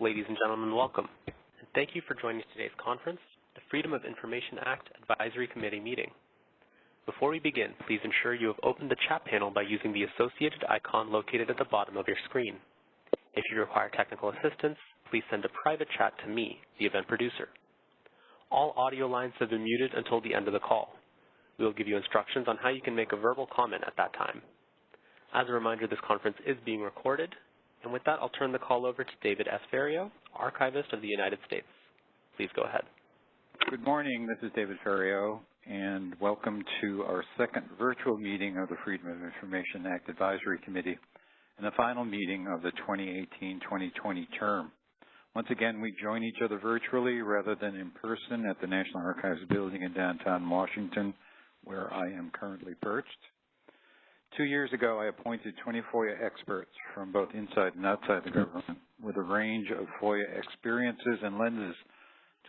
Ladies and gentlemen, welcome. And thank you for joining today's conference, the Freedom of Information Act Advisory Committee meeting. Before we begin, please ensure you have opened the chat panel by using the associated icon located at the bottom of your screen. If you require technical assistance, please send a private chat to me, the event producer. All audio lines have been muted until the end of the call. We will give you instructions on how you can make a verbal comment at that time. As a reminder, this conference is being recorded and with that, I'll turn the call over to David S. Ferriero, Archivist of the United States. Please go ahead. Good morning. This is David Ferriero, and welcome to our second virtual meeting of the Freedom of Information Act Advisory Committee and the final meeting of the 2018-2020 term. Once again, we join each other virtually rather than in person at the National Archives building in downtown Washington, where I am currently perched. Two years ago, I appointed 20 FOIA experts from both inside and outside the government with a range of FOIA experiences and lenses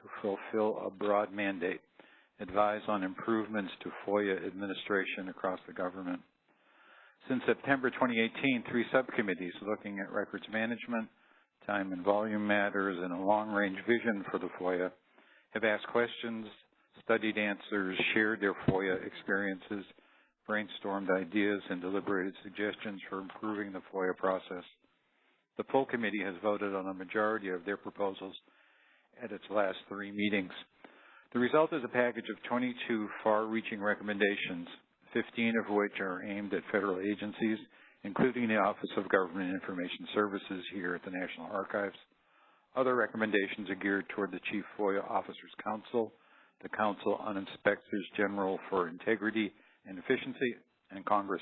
to fulfill a broad mandate, advise on improvements to FOIA administration across the government. Since September 2018, three subcommittees looking at records management, time and volume matters, and a long-range vision for the FOIA have asked questions, studied answers, shared their FOIA experiences, brainstormed ideas and deliberated suggestions for improving the FOIA process. The full committee has voted on a majority of their proposals at its last three meetings. The result is a package of 22 far-reaching recommendations, 15 of which are aimed at federal agencies, including the Office of Government Information Services here at the National Archives. Other recommendations are geared toward the Chief FOIA Officers Council, the Council on Inspectors General for Integrity and efficiency, and Congress.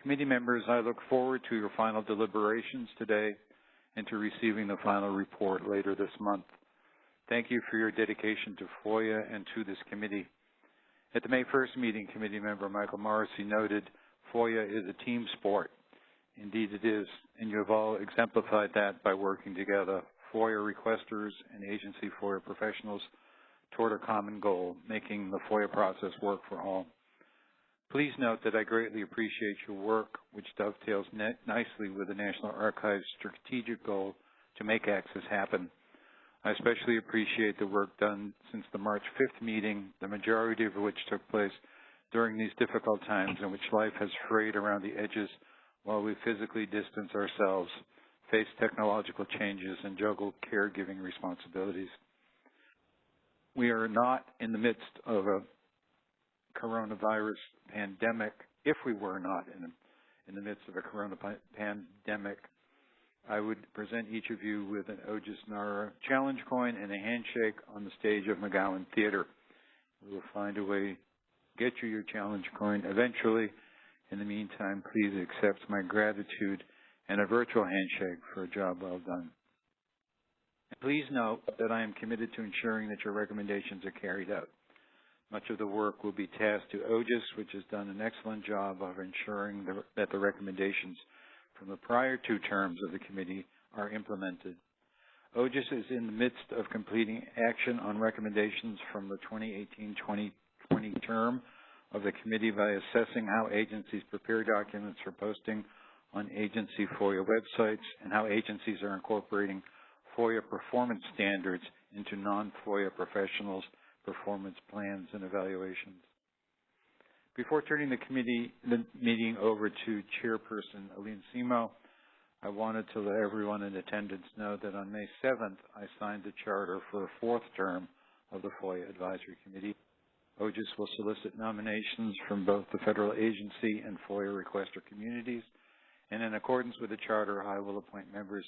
Committee members, I look forward to your final deliberations today and to receiving the final report later this month. Thank you for your dedication to FOIA and to this committee. At the May 1st meeting, committee member Michael Morisy noted FOIA is a team sport. Indeed it is, and you have all exemplified that by working together, FOIA requesters and agency FOIA professionals toward a common goal, making the FOIA process work for all. Please note that I greatly appreciate your work, which dovetails nicely with the National Archives' strategic goal to make access happen. I especially appreciate the work done since the March 5th meeting, the majority of which took place during these difficult times in which life has frayed around the edges while we physically distance ourselves, face technological changes, and juggle caregiving responsibilities. We are not in the midst of a coronavirus pandemic, if we were not in, in the midst of a corona pandemic, I would present each of you with an OGIS NARA challenge coin and a handshake on the stage of McGowan Theater. We will find a way to get you your challenge coin eventually. In the meantime, please accept my gratitude and a virtual handshake for a job well done. Please note that I am committed to ensuring that your recommendations are carried out. Much of the work will be tasked to OGIS, which has done an excellent job of ensuring the, that the recommendations from the prior two terms of the committee are implemented. OGIS is in the midst of completing action on recommendations from the 2018-2020 term of the committee by assessing how agencies prepare documents for posting on agency FOIA websites and how agencies are incorporating FOIA performance standards into non-FOIA professionals' performance plans and evaluations. Before turning the committee the meeting over to Chairperson Aline Semo, I wanted to let everyone in attendance know that on May 7th, I signed the charter for a fourth term of the FOIA Advisory Committee. OGIS will solicit nominations from both the federal agency and FOIA requester communities, and in accordance with the charter, I will appoint members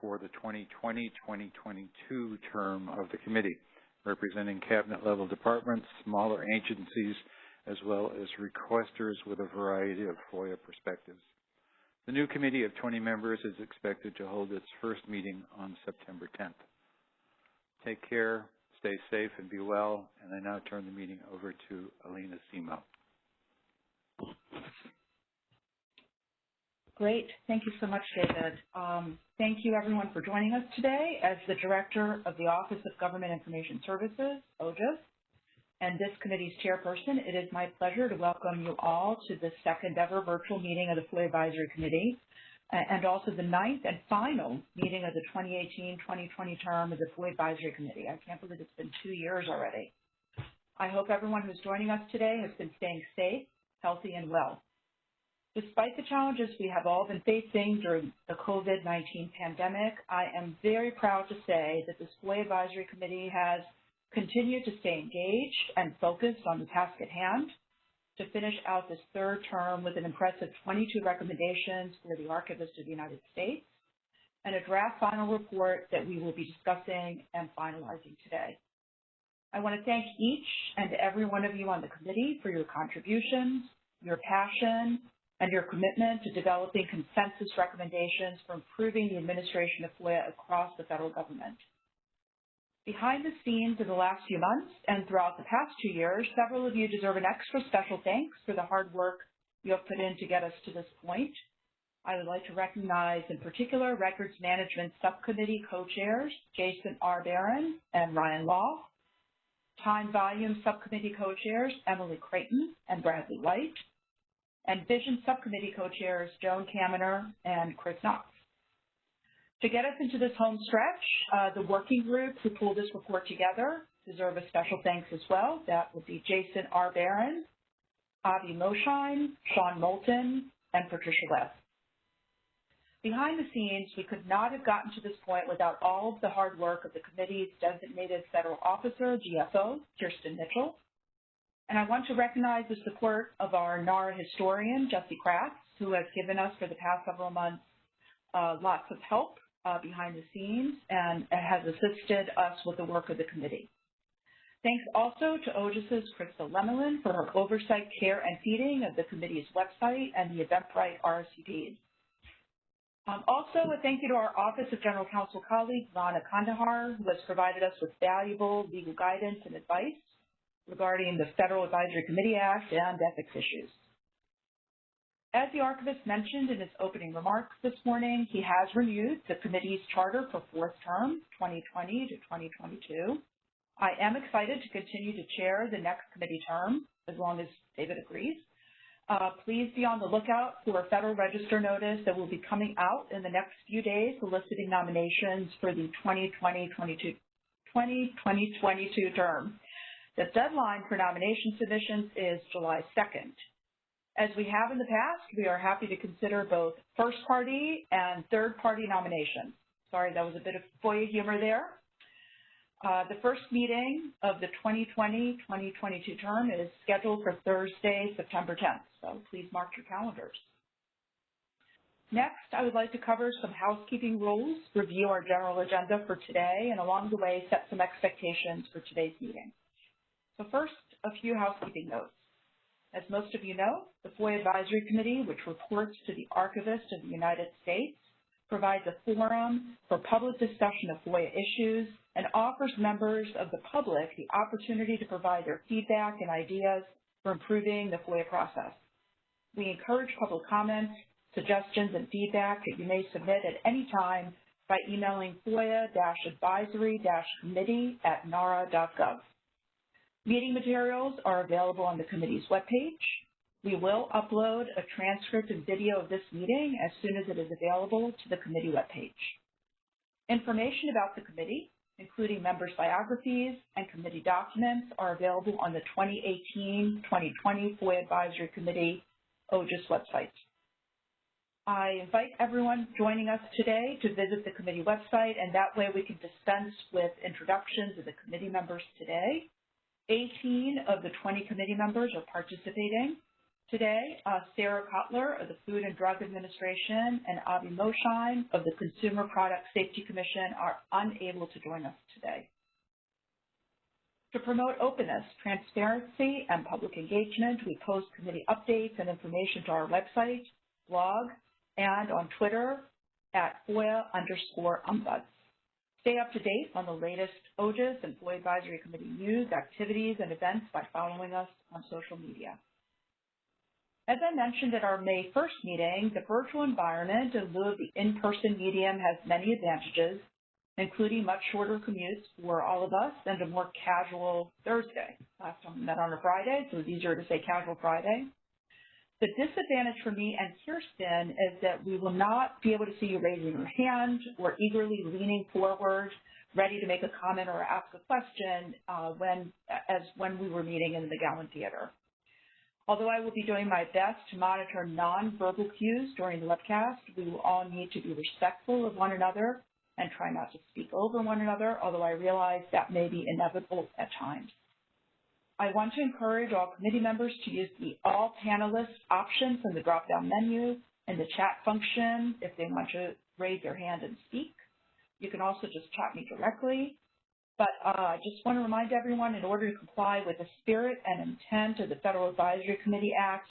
for the 2020-2022 term of the committee representing cabinet-level departments, smaller agencies, as well as requesters with a variety of FOIA perspectives. The new committee of 20 members is expected to hold its first meeting on September 10th. Take care, stay safe, and be well, and I now turn the meeting over to Alina Semo. Great. Thank you so much, David. Um, thank you, everyone, for joining us today. As the Director of the Office of Government Information Services, OGIS, and this committee's chairperson, it is my pleasure to welcome you all to the second ever virtual meeting of the FOIA Advisory Committee. and also the ninth and final meeting of the 2018-2020 term of the FOIA Advisory Committee. I can't believe it's been two years already. I hope everyone who's joining us today has been staying safe, healthy, and well. Despite the challenges we have all been facing during the COVID-19 pandemic, I am very proud to say that the FOIA Advisory Committee has continued to stay engaged and focused on the task at hand to finish out this third term with an impressive 22 recommendations for the Archivist of the United States and a draft final report that we will be discussing and finalizing today. I want to thank each and every one of you on the committee for your contributions, your passion, and your commitment to developing consensus recommendations for improving the administration of FOIA across the federal government. Behind the scenes in the last few months and throughout the past two years, several of you deserve an extra special thanks for the hard work you have put in to get us to this point. I would like to recognize in particular Records Management Subcommittee co-chairs Jason R. Baron and Ryan Law, Time Volume Subcommittee co-chairs Emily Creighton and Bradley White, and Vision Subcommittee co-chairs Joan Kaminer and Chris Knox. To get us into this home stretch, uh, the working group who pulled this report together deserve a special thanks as well. That would be Jason R. Baron, Avi Moshine, Sean Moulton, and Patricia Weth. Behind the scenes, we could not have gotten to this point without all of the hard work of the committee's designated federal officer, DFO, Kirsten Mitchell. And I want to recognize the support of our NARA historian, Jessie Kratz, who has given us for the past several months uh, lots of help uh, behind the scenes and has assisted us with the work of the committee. Thanks also to OGIS's Krista Lemelin for her oversight, care, and feeding of the committee's website and the Eventbrite RSVPs. Um, also, a thank you to our Office of General Counsel colleague, Vana Kandahar, who has provided us with valuable legal guidance and advice regarding the Federal Advisory Committee Act and ethics issues. As the archivist mentioned in his opening remarks this morning, he has renewed the committee's charter for fourth term, 2020 to 2022. I am excited to continue to chair the next committee term, as long as David agrees. Uh, please be on the lookout for a Federal Register notice that will be coming out in the next few days soliciting nominations for the 2020-2022 term. The deadline for nomination submissions is July 2nd. As we have in the past, we are happy to consider both first-party and third-party nominations. Sorry, that was a bit of FOIA humor there. Uh, the first meeting of the 2020-2022 term is scheduled for Thursday, September 10th, so please mark your calendars. Next, I would like to cover some housekeeping rules, review our general agenda for today, and along the way set some expectations for today's meeting. So first, a few housekeeping notes. As most of you know, the FOIA Advisory Committee, which reports to the Archivist of the United States, provides a forum for public discussion of FOIA issues and offers members of the public the opportunity to provide their feedback and ideas for improving the FOIA process. We encourage public comments, suggestions, and feedback that you may submit at any time by emailing FOIA-advisory-committee at nara.gov. Meeting materials are available on the committee's webpage. We will upload a transcript and video of this meeting as soon as it is available to the committee webpage. Information about the committee, including members' biographies and committee documents, are available on the 2018-2020 FOIA Advisory Committee OGIS website. I invite everyone joining us today to visit the committee website, and that way we can dispense with introductions of the committee members today 18 of the 20 committee members are participating today. Uh, Sarah Kotler of the Food and Drug Administration and Avi Moshine of the Consumer Product Safety Commission are unable to join us today. To promote openness, transparency, and public engagement, we post committee updates and information to our website, blog, and on Twitter at FOIA underscore ombuds. Stay up to date on the latest OGIS Employee Advisory Committee news, activities, and events by following us on social media. As I mentioned at our May 1st meeting, the virtual environment in lieu of the in-person medium has many advantages, including much shorter commutes for all of us and a more casual Thursday. Last time we met on a Friday, so it was easier to say casual Friday. The disadvantage for me and Kirsten is that we will not be able to see you raising your hand or eagerly leaning forward, ready to make a comment or ask a question uh, when, as when we were meeting in the McGowan Theater. Although I will be doing my best to monitor nonverbal cues during the webcast, we will all need to be respectful of one another and try not to speak over one another, although I realize that may be inevitable at times. I want to encourage all committee members to use the All Panelists option from the drop-down menu and the chat function if they want to raise their hand and speak. You can also just chat me directly. But uh, I just want to remind everyone, in order to comply with the spirit and intent of the Federal Advisory Committee Act,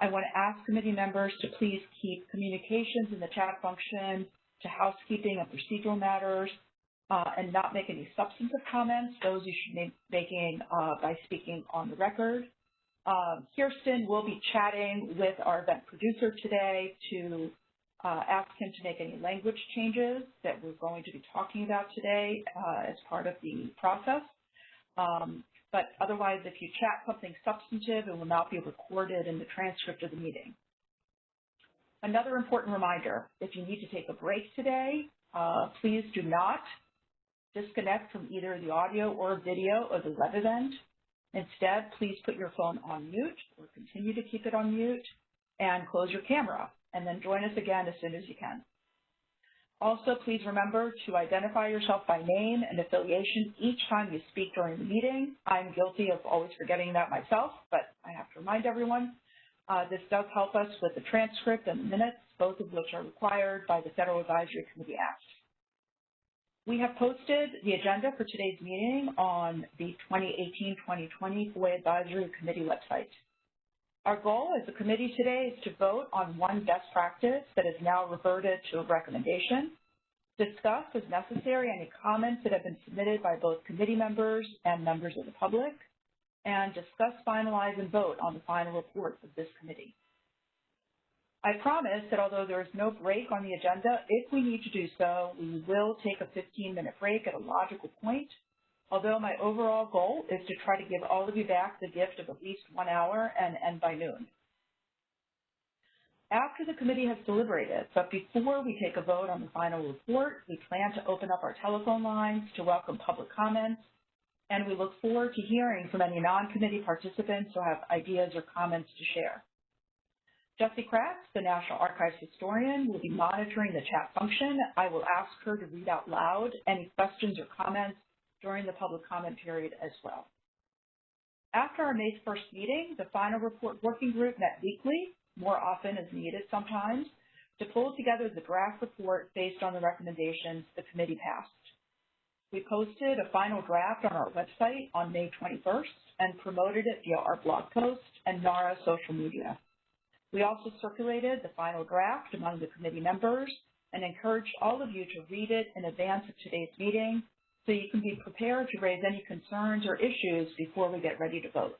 I want to ask committee members to please keep communications in the chat function to housekeeping and procedural matters uh, and not make any substantive comments. Those you should be making uh, by speaking on the record. Um, Kirsten will be chatting with our event producer today to uh, ask him to make any language changes that we're going to be talking about today uh, as part of the process. Um, but otherwise, if you chat something substantive, it will not be recorded in the transcript of the meeting. Another important reminder, if you need to take a break today, uh, please do not disconnect from either the audio or video of the web event. Instead, please put your phone on mute or continue to keep it on mute and close your camera and then join us again as soon as you can. Also, please remember to identify yourself by name and affiliation each time you speak during the meeting. I'm guilty of always forgetting that myself, but I have to remind everyone uh, this does help us with the transcript and the minutes, both of which are required by the Federal Advisory Committee Act. We have posted the agenda for today's meeting on the 2018-2020 FOIA Advisory Committee website. Our goal as a committee today is to vote on one best practice that is now reverted to a recommendation, discuss as necessary any comments that have been submitted by both committee members and members of the public, and discuss, finalize, and vote on the final report of this committee. I promise that although there is no break on the agenda, if we need to do so, we will take a 15-minute break at a logical point. Although my overall goal is to try to give all of you back the gift of at least one hour and end by noon. After the committee has deliberated, but before we take a vote on the final report, we plan to open up our telephone lines to welcome public comments and we look forward to hearing from any non-committee participants who have ideas or comments to share. Jessie Kratz, the National Archives historian, will be monitoring the chat function. I will ask her to read out loud any questions or comments during the public comment period as well. After our May 1st meeting, the final report working group met weekly, more often as needed sometimes, to pull together the draft report based on the recommendations the committee passed. We posted a final draft on our website on May 21st and promoted it via our blog post and NARA social media. We also circulated the final draft among the committee members and encouraged all of you to read it in advance of today's meeting so you can be prepared to raise any concerns or issues before we get ready to vote.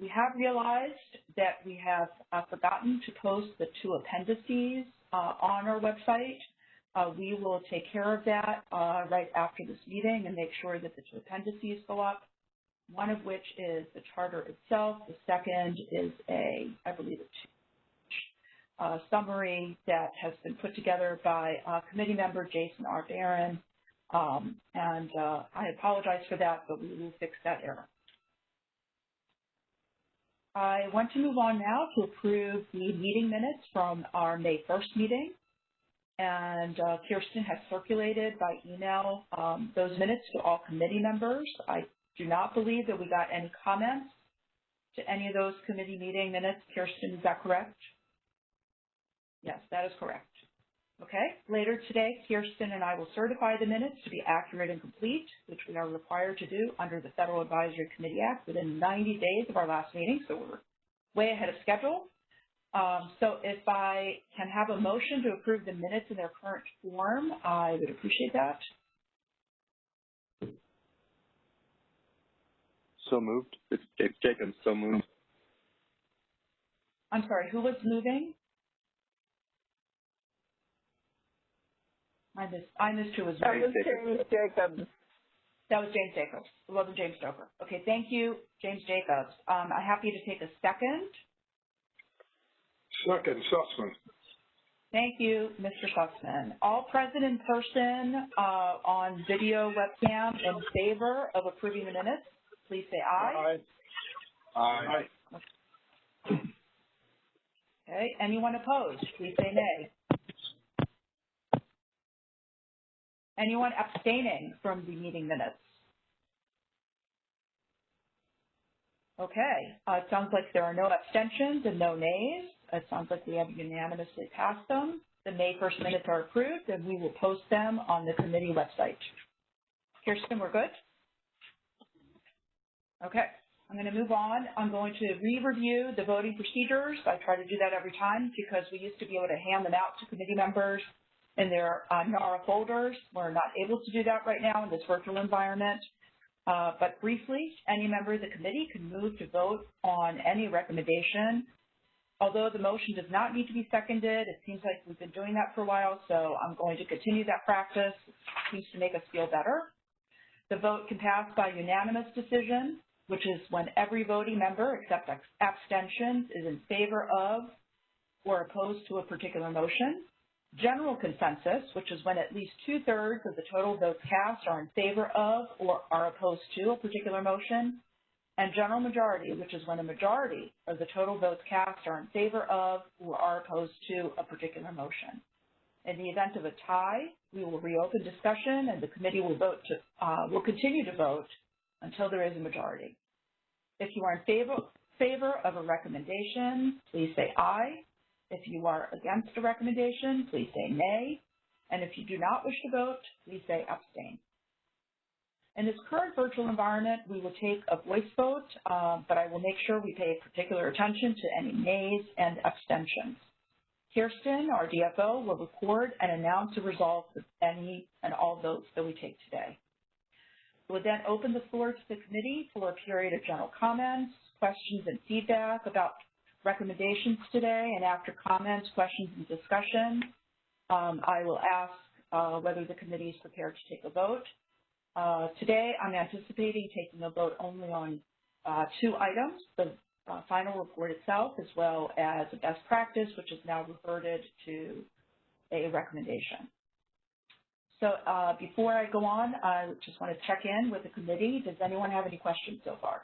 We have realized that we have uh, forgotten to post the two appendices uh, on our website uh, we will take care of that uh, right after this meeting and make sure that the two appendices go up, one of which is the charter itself. The second is a, I believe, a uh, summary that has been put together by uh, committee member Jason R. Baron. Um, and uh, I apologize for that, but we will fix that error. I want to move on now to approve the meeting minutes from our May 1st meeting and uh, Kirsten has circulated by email um, those minutes to all committee members. I do not believe that we got any comments to any of those committee meeting minutes. Kirsten, is that correct? Yes, that is correct. Okay, later today, Kirsten and I will certify the minutes to be accurate and complete, which we are required to do under the Federal Advisory Committee Act within 90 days of our last meeting, so we're way ahead of schedule. Um, so if I can have a motion to approve the minutes in their current form, I would appreciate that. So moved. It's, it's Jacobs. So moved. I'm sorry, who was moving? I missed, I missed who was That moving. was James Jacobs. That was James Jacobs. It wasn't James Stoker. Okay, thank you, James Jacobs. Um, I'm happy to take a second. Second, Susman. Thank you, Mr. Susman. All present in person uh, on video webcam in favor of approving the minutes, please say aye. Aye. Okay, anyone opposed, please say nay. Anyone abstaining from the meeting minutes? Okay, uh, it sounds like there are no abstentions and no nays. It sounds like we have unanimously passed them. The May 1st minutes are approved, and we will post them on the committee website. Kirsten, we're good? Okay, I'm going to move on. I'm going to re-review the voting procedures. I try to do that every time because we used to be able to hand them out to committee members in their uh, NARA folders. We're not able to do that right now in this virtual environment. Uh, but briefly, any member of the committee can move to vote on any recommendation. Although the motion does not need to be seconded, it seems like we've been doing that for a while, so I'm going to continue that practice. It seems to make us feel better. The vote can pass by unanimous decision, which is when every voting member except abstentions is in favor of or opposed to a particular motion. General consensus, which is when at least two-thirds of the total votes cast are in favor of or are opposed to a particular motion. And general majority, which is when a majority of the total votes cast are in favor of or are opposed to a particular motion. In the event of a tie, we will reopen discussion and the committee will vote to, uh, will continue to vote until there is a majority. If you are in favor, favor of a recommendation, please say aye. If you are against a recommendation, please say nay. And if you do not wish to vote, please say abstain. In this current virtual environment, we will take a voice vote, uh, but I will make sure we pay particular attention to any nays and abstentions. Kirsten, our DFO, will record and announce the results of any and all votes that we take today. We'll then open the floor to the committee for a period of general comments, questions, and feedback about recommendations today, and after comments, questions, and discussion, um, I will ask uh, whether the committee is prepared to take a vote. Uh, today, I'm anticipating taking a vote only on uh, two items, the uh, final report itself, as well as a best practice, which is now reverted to a recommendation. So uh, before I go on, I just want to check in with the committee. Does anyone have any questions so far?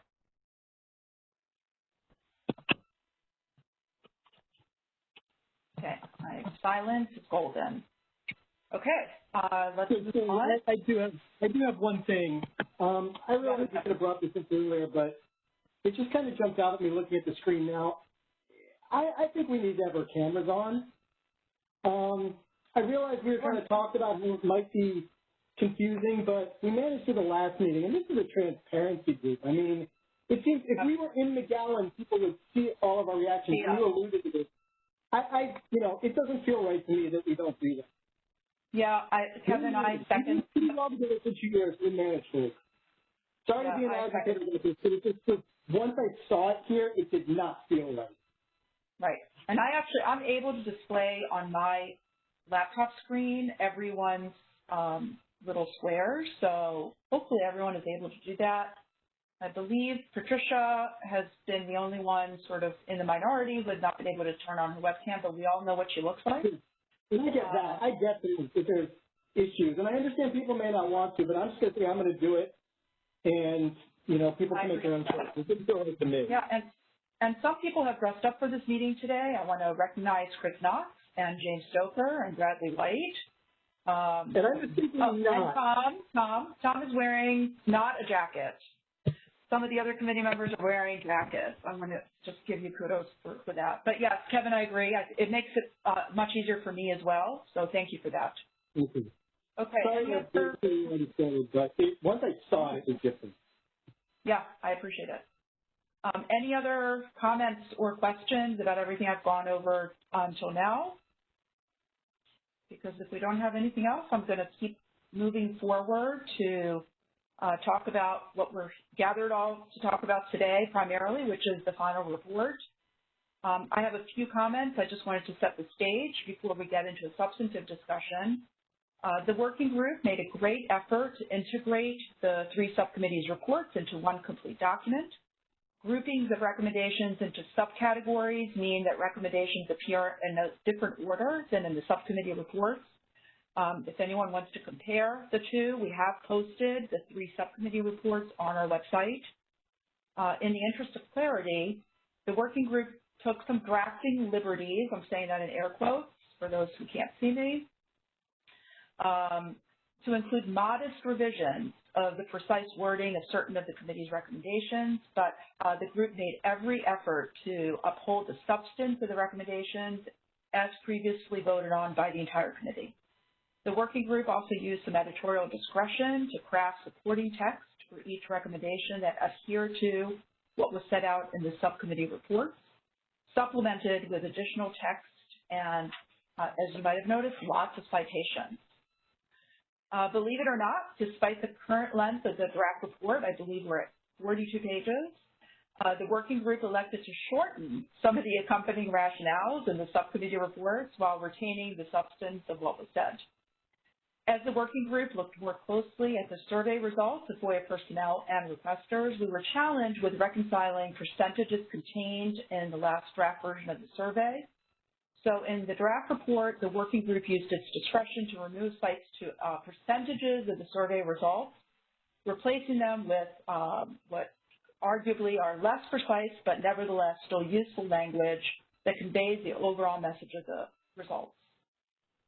Okay, my silence is golden. Okay, uh, let's move on. I, I do have I do have one thing. Um, I realize I could have brought this up earlier, but it just kind of jumped out at me looking at the screen now. I, I think we need to have our cameras on. Um, I realize we were kind of talking about how it might be confusing, but we managed to the last meeting, and this is a transparency group. I mean, it seems if we were in McGowan, people would see all of our reactions. Yeah. You alluded to this. I, I, you know, it doesn't feel right to me that we don't do that. Yeah, I, Kevin, I second. We love it for two years. We managed to. Sorry Yeah, to be an advocate of this, but it just, was- once I saw it here, it did not feel right. Right. And I actually, I'm able to display on my laptop screen everyone's um, little square. So hopefully everyone is able to do that. I believe Patricia has been the only one sort of in the minority who has not been able to turn on her webcam, but we all know what she looks like. And I get that. I get that that there's issues. And I understand people may not want to, but I'm just going to say I'm going to do it. And, you know, people can I make their own choices. It didn't feel to me. Yeah, and and some people have dressed up for this meeting today. I want to recognize Chris Knox and James Stoker and Bradley White. Um, And I was thinking Oh, not. Tom, Tom, Tom is wearing not a jacket. Some of the other committee members are wearing jackets. I'm going to just give you kudos for, for that. But yes, Kevin, I agree. I, it makes it uh, much easier for me as well. So thank you for that. Okay. Okay. Sorry any that other- understand, but it, once I saw it, it was different. Yeah, I appreciate it. Um, any other comments or questions about everything I've gone over until now? Because if we don't have anything else, I'm going to keep moving forward to uh, talk about what we're gathered all to talk about today primarily, which is the final report. Um, I have a few comments. I just wanted to set the stage before we get into a substantive discussion. Uh, the working group made a great effort to integrate the three subcommittees' reports into one complete document. Groupings of recommendations into subcategories mean that recommendations appear in a different order than in the subcommittee reports. Um, if anyone wants to compare the two, we have posted the three subcommittee reports on our website. Uh, in the interest of clarity, the working group took some drafting liberties, I'm saying that in air quotes for those who can't see me, um, to include modest revisions of the precise wording of certain of the committee's recommendations, but uh, the group made every effort to uphold the substance of the recommendations as previously voted on by the entire committee. The working group also used some editorial discretion to craft supporting text for each recommendation that adhere to what was set out in the subcommittee reports, supplemented with additional text and, uh, as you might have noticed, lots of citations. Uh, believe it or not, despite the current length of the draft report, I believe we're at 42 pages, uh, the working group elected to shorten some of the accompanying rationales in the subcommittee reports while retaining the substance of what was said. As the working group looked more closely at the survey results of FOIA personnel and requesters, we were challenged with reconciling percentages contained in the last draft version of the survey. So in the draft report, the working group used its discretion to remove cites to uh, percentages of the survey results, replacing them with um, what arguably are less precise but nevertheless still useful language that conveys the overall message of the results.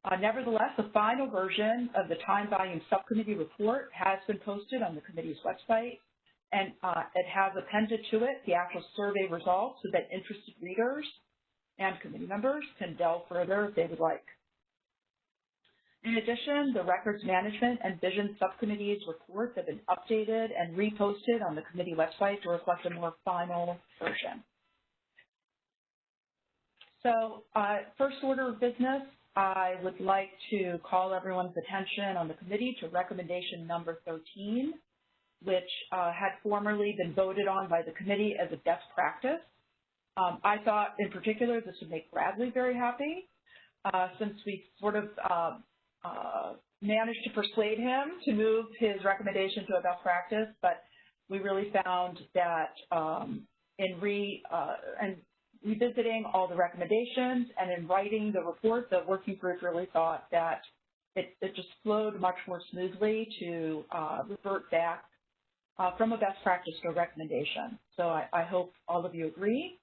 Uh, nevertheless, the final version of the time volume subcommittee report has been posted on the committee's website, and uh, it has appended to it the actual survey results so that interested readers and committee members can delve further if they would like. In addition, the Records Management and Vision Subcommittee's reports have been updated and reposted on the committee website to reflect a more final version. So uh, first order of business, I would like to call everyone's attention on the committee to recommendation number 13, which uh, had formerly been voted on by the committee as a best practice. Um, I thought in particular this would make Bradley very happy uh, since we sort of uh, uh, managed to persuade him to move his recommendation to a best practice, but we really found that um, in re, uh, and revisiting all the recommendations and in writing the report, the working group really thought that it, it just flowed much more smoothly to uh, revert back uh, from a best practice to a recommendation. So I, I hope all of you agree.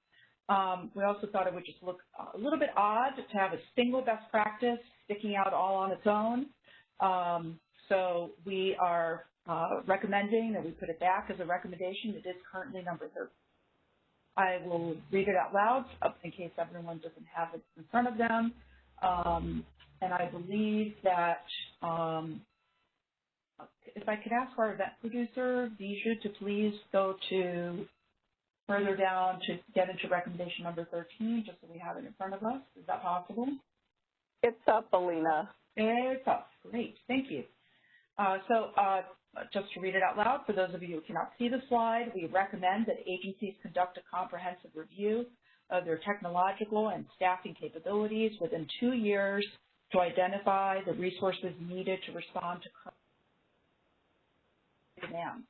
Um, we also thought it would just look a little bit odd to have a single best practice sticking out all on its own. Um, so we are uh, recommending that we put it back as a recommendation. It is currently number 13. I will read it out loud in case everyone doesn't have it in front of them. Um, and I believe that um, if I could ask our event producer, Bijou, to please go to further down to get into recommendation number 13, just so we have it in front of us. Is that possible? It's up, Alina. It's up. Great. Thank you. Uh, so uh, just to read it out loud, for those of you who cannot see the slide, we recommend that agencies conduct a comprehensive review of their technological and staffing capabilities within two years to identify the resources needed to respond to current demands.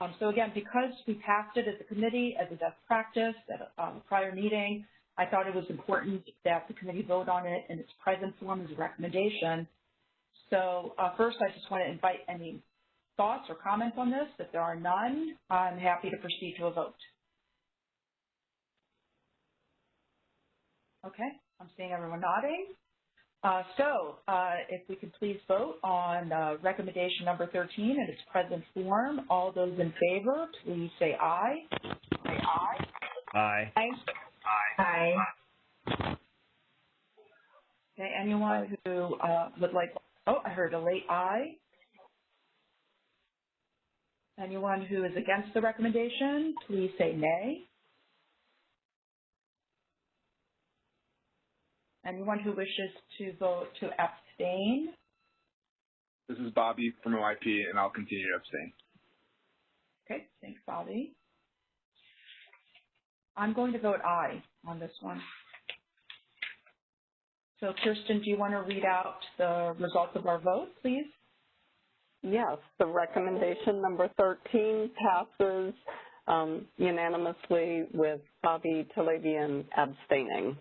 Um, so again, because we passed it as a committee as a best practice at a, um, prior meeting, I thought it was important that the committee vote on it in its present form as a recommendation so uh, first, I just want to invite any thoughts or comments on this. If there are none, I'm happy to proceed to a vote. Okay, I'm seeing everyone nodding. Uh, so uh, if we could please vote on uh, recommendation number 13 in its present form. All those in favor, please say aye. Say aye. Aye. Aye. Aye. Okay, anyone who uh, would like Oh, I heard a late aye. Anyone who is against the recommendation, please say nay. Anyone who wishes to vote to abstain? This is Bobby from OIP, and I'll continue to abstain. Okay, thanks, Bobby. I'm going to vote aye on this one. So Kirsten, do you want to read out the results of our vote, please? Yes, the recommendation number 13 passes um, unanimously with Bobby Talebian abstaining.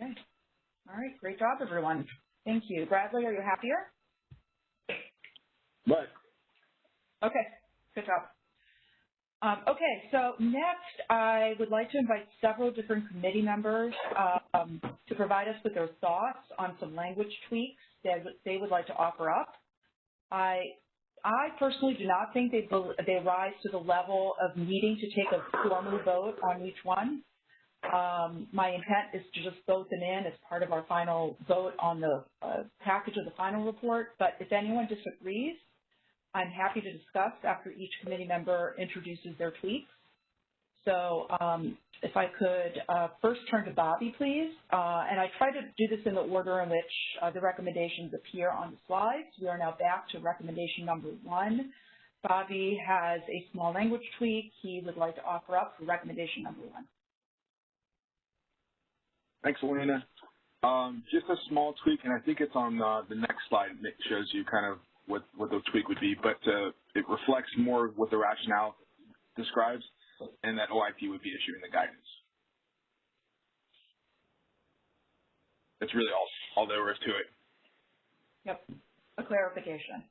Okay. All right, great job, everyone. Thank you. Bradley, are you happier? But Okay, good job. Um, okay, so next I would like to invite several different committee members um, to provide us with their thoughts on some language tweaks that they would like to offer up. I, I personally do not think they, they rise to the level of needing to take a formal vote on each one. Um, my intent is to just vote them in as part of our final vote on the uh, package of the final report, but if anyone disagrees, I'm happy to discuss after each committee member introduces their tweaks. So um, if I could uh, first turn to Bobby, please. Uh, and I try to do this in the order in which uh, the recommendations appear on the slides. We are now back to recommendation number one. Bobby has a small language tweak he would like to offer up for recommendation number one. Thanks, Elena. Um, just a small tweak, and I think it's on uh, the next slide. It shows you kind of what, what the tweak would be, but uh, it reflects more what the rationale describes, and that OIP would be issuing the guidance. That's really all, all there is to it. Yep, a clarification.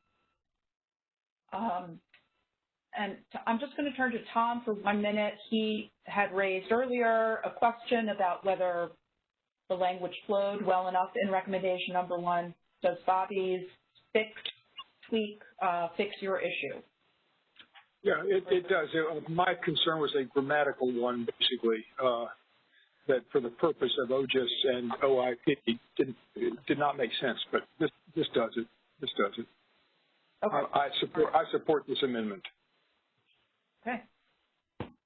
Um, and I'm just going to turn to Tom for one minute. He had raised earlier a question about whether the language flowed well enough in recommendation number one. Does Bobby's fix, tweak, uh, fix your issue? Yeah, it, it does. Uh, my concern was a grammatical one, basically, uh, that for the purpose of OGIS and OIP didn't, did not make sense, but this, this does it. This does it. Okay. I, I support, I support this amendment. Okay.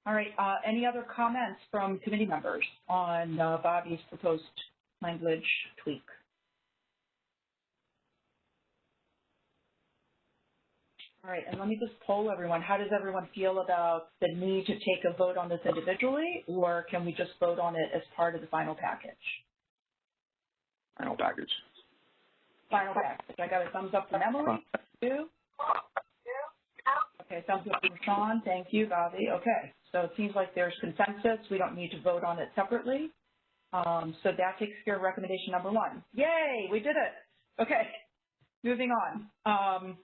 All right. Uh, any other comments from committee members on uh, Bobby's proposed language tweak? All right, and let me just poll everyone. How does everyone feel about the need to take a vote on this individually, or can we just vote on it as part of the final package? Final package. Final package. I got a thumbs up from Emily. Two. Okay, thumbs up from Sean. Thank you, Bobby. Okay, so it seems like there's consensus. We don't need to vote on it separately. Um, so that takes care of recommendation number one. Yay, we did it. Okay, moving on. Um,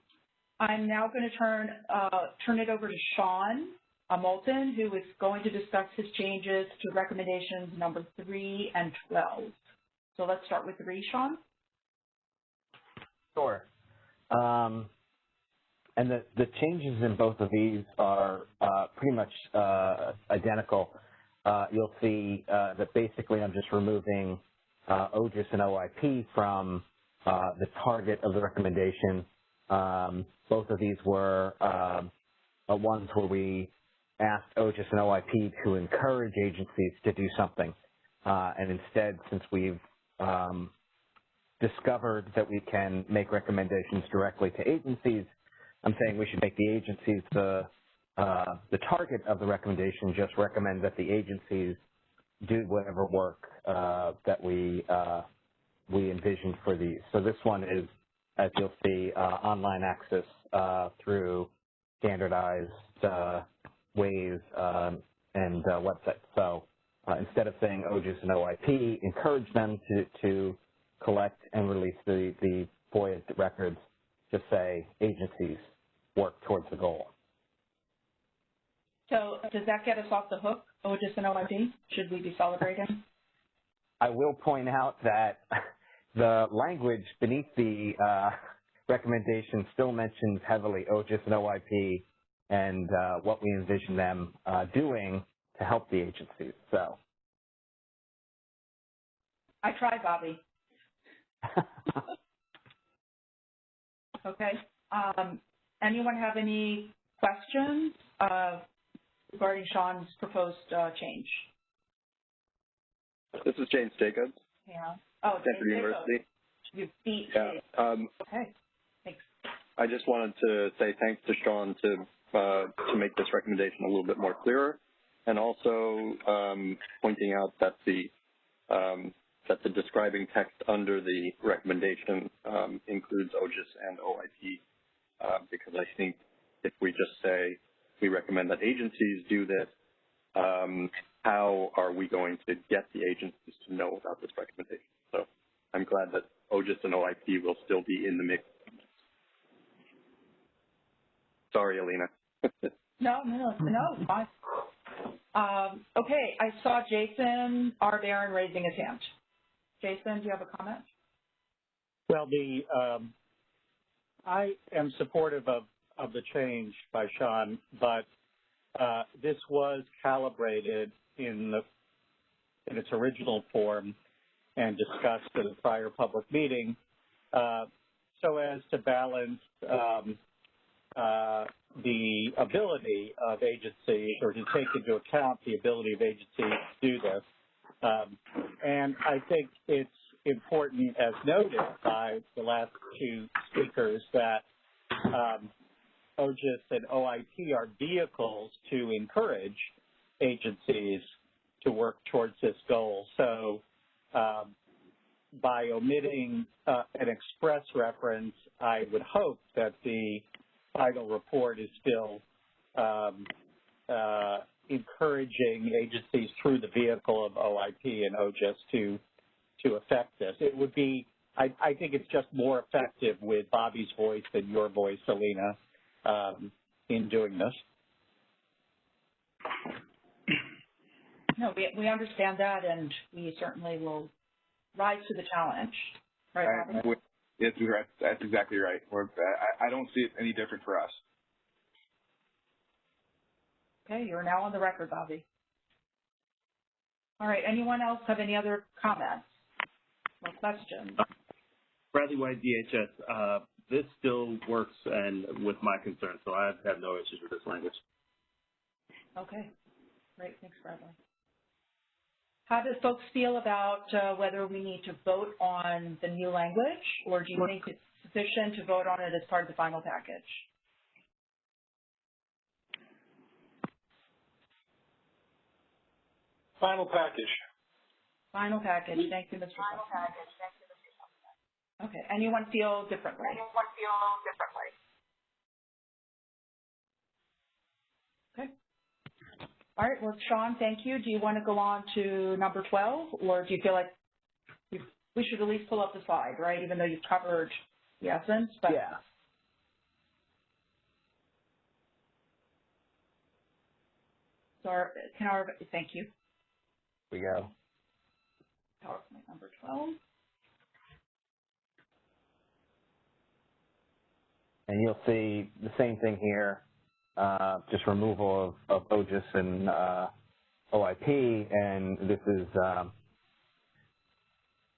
I'm now going to turn uh, turn it over to Sean uh, Moulton, who is going to discuss his changes to recommendations number three and 12. So let's start with three, Sean. Sure. Um, and the, the changes in both of these are uh, pretty much uh, identical. Uh, you'll see uh, that basically I'm just removing uh, OGIS and OIP from uh, the target of the recommendation. Um, both of these were um, ones where we asked OGIS and OIP to encourage agencies to do something. and instead, since we've um, discovered that we can make recommendations directly to agencies, I'm saying we should make the agencies the uh, the target of the recommendation. Just recommend that the agencies do whatever work uh, that we uh, we envision for these. So this one is, as you'll see, uh, online access uh, through standardized uh, ways um, and websites. So instead of saying OGIS and OIP, encourage them to to collect and release the, the FOIA records, just say agencies work towards the goal. So does that get us off the hook, OGIS and OIP? Should we be celebrating? I will point out that the language beneath the uh, recommendation still mentions heavily OGIS and OIP and uh, what we envision them uh, doing to help the agencies. So. I tried, Bobby. okay. Um, anyone have any questions uh, regarding Sean's proposed uh, change? This is James Jacobs. Yeah. Oh, Stanford James University. You beat Yeah. Um, Okay. Thanks. I just wanted to say thanks to Sean to uh, to make this recommendation a little bit more clearer, and also um, pointing out that the um, that the describing text under the recommendation um, includes OGIS and OIP, because I think if we just say we recommend that agencies do this, um, how are we going to get the agencies to know about this recommendation? So I'm glad that OGIS and OIP will still be in the mix. Sorry, Alina. No, no, no, fine. Um, okay, I saw Jason R. Baron raising his hand. Jason, do you have a comment? Well, the um, I am supportive of, of the change by Sean, but uh, this was calibrated in the in its original form and discussed at a prior public meeting, uh, so as to balance um, uh, the ability of agencies or to take into account the ability of agencies to do this. Um, and I think it's important, as noted by the last two speakers, that um, OGIS and OIP are vehicles to encourage agencies to work towards this goal. So um, by omitting uh, an express reference, I would hope that the final report is still um, uh, encouraging agencies through the vehicle of OIP and OGIS to to affect this. It would be, I, I think it's just more effective with Bobby's voice than your voice, Alina, um, in doing this. No, we, we understand that, and we certainly will rise to the challenge. Right, Robin? Yes, that's exactly right. We're, I, I don't see it any different for us. Okay, you're now on the record, Bobby. All right, anyone else have any other comments or questions? Bradley White, DHS. Uh, this still works and with my concerns, so I have no issues with this language. Okay, great. Thanks, Bradley. How do folks feel about uh, whether we need to vote on the new language, or do you think it's sufficient to vote on it as part of the final package? Final package. Final package. Thank you, Mr. Final package. Thank you, Mr. Okay. Anyone feel differently? Anyone feel differently? Okay. All right. Well, Sean, thank you. Do you want to go on to number 12, or do you feel like we should at least pull up the slide, right? Even though you've covered the essence, but yeah. So our, can our, thank you. we go. PowerPoint number 12. And you'll see the same thing here, uh, just removal of, of OGIS and uh, OIP, and this is, um,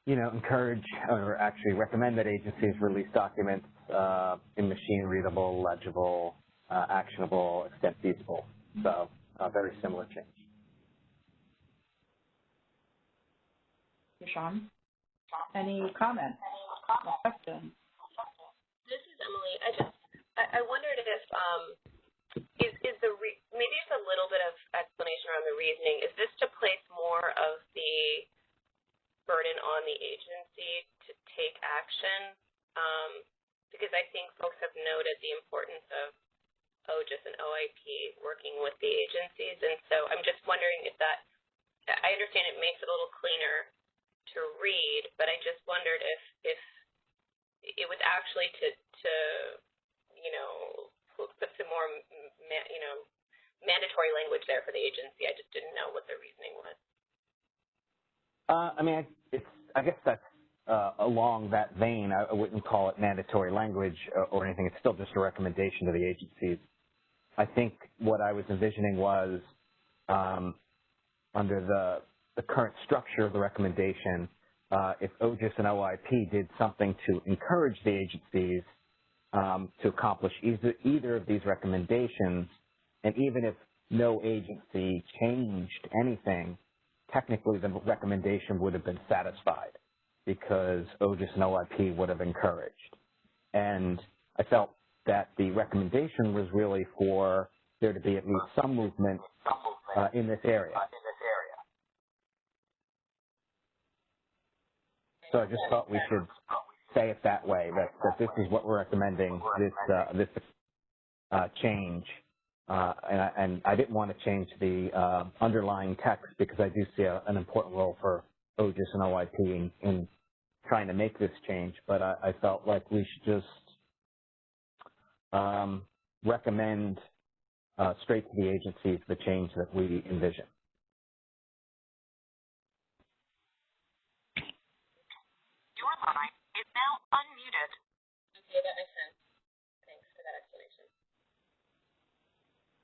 you know, encourage or actually recommend that agencies release documents uh, in machine readable, legible, uh, actionable, extent feasible. So, a very similar change. Sean, any comments questions? This is Emily. I just I, I wondered if um is is the re, maybe it's a little bit of explanation around the reasoning. Is this to place more of the burden on the agency to take action? Um, because I think folks have noted the importance of OGIS and OIP working with the agencies, and so I'm just wondering if that. I understand it makes it a little cleaner to read, but I just wondered if if it was actually to to you know put some more you know mandatory language there for the agency. I just didn't know what the reasoning was. Uh, I mean, it's I guess that's uh, along that vein. I, wouldn't call it mandatory language or, or anything. It's still just a recommendation to the agencies. I think what I was envisioning was um, under the the current structure of the recommendation, uh, if OGIS and OIP did something to encourage the agencies um, to accomplish either, either of these recommendations, and even if no agency changed anything, technically the recommendation would have been satisfied because OGIS and OIP would have encouraged. And I felt that the recommendation was really for there to be at least some movement uh, in this area. So I just thought we should say it that way, that, that this is what we're recommending, this, uh, this uh, change uh, and, I, and I didn't want to change the uh, underlying text because I do see a, an important role for OGIS and OIP in, in trying to make this change, but I, I felt like we should just um, recommend uh, straight to the agencies the change that we envision. Your line is now unmuted. Okay, that makes sense. Thanks for that explanation.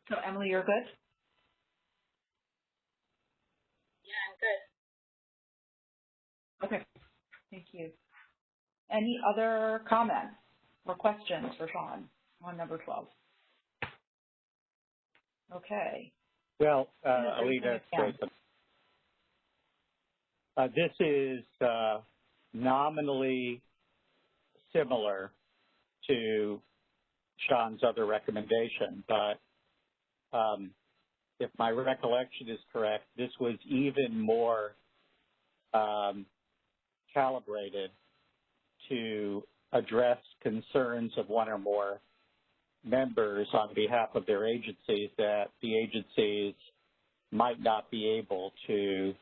So Emily, you're good? Yeah, I'm good. Okay, thank you. Any other comments or questions for Sean on number 12? Okay. Well, uh, Yeah, Alita, it's yeah. Jason. Uh, this is uh, nominally similar to Sean's other recommendation, but um, if my recollection is correct, this was even more um, calibrated to address concerns of one or more members on behalf of their agencies that the agencies might not be able to,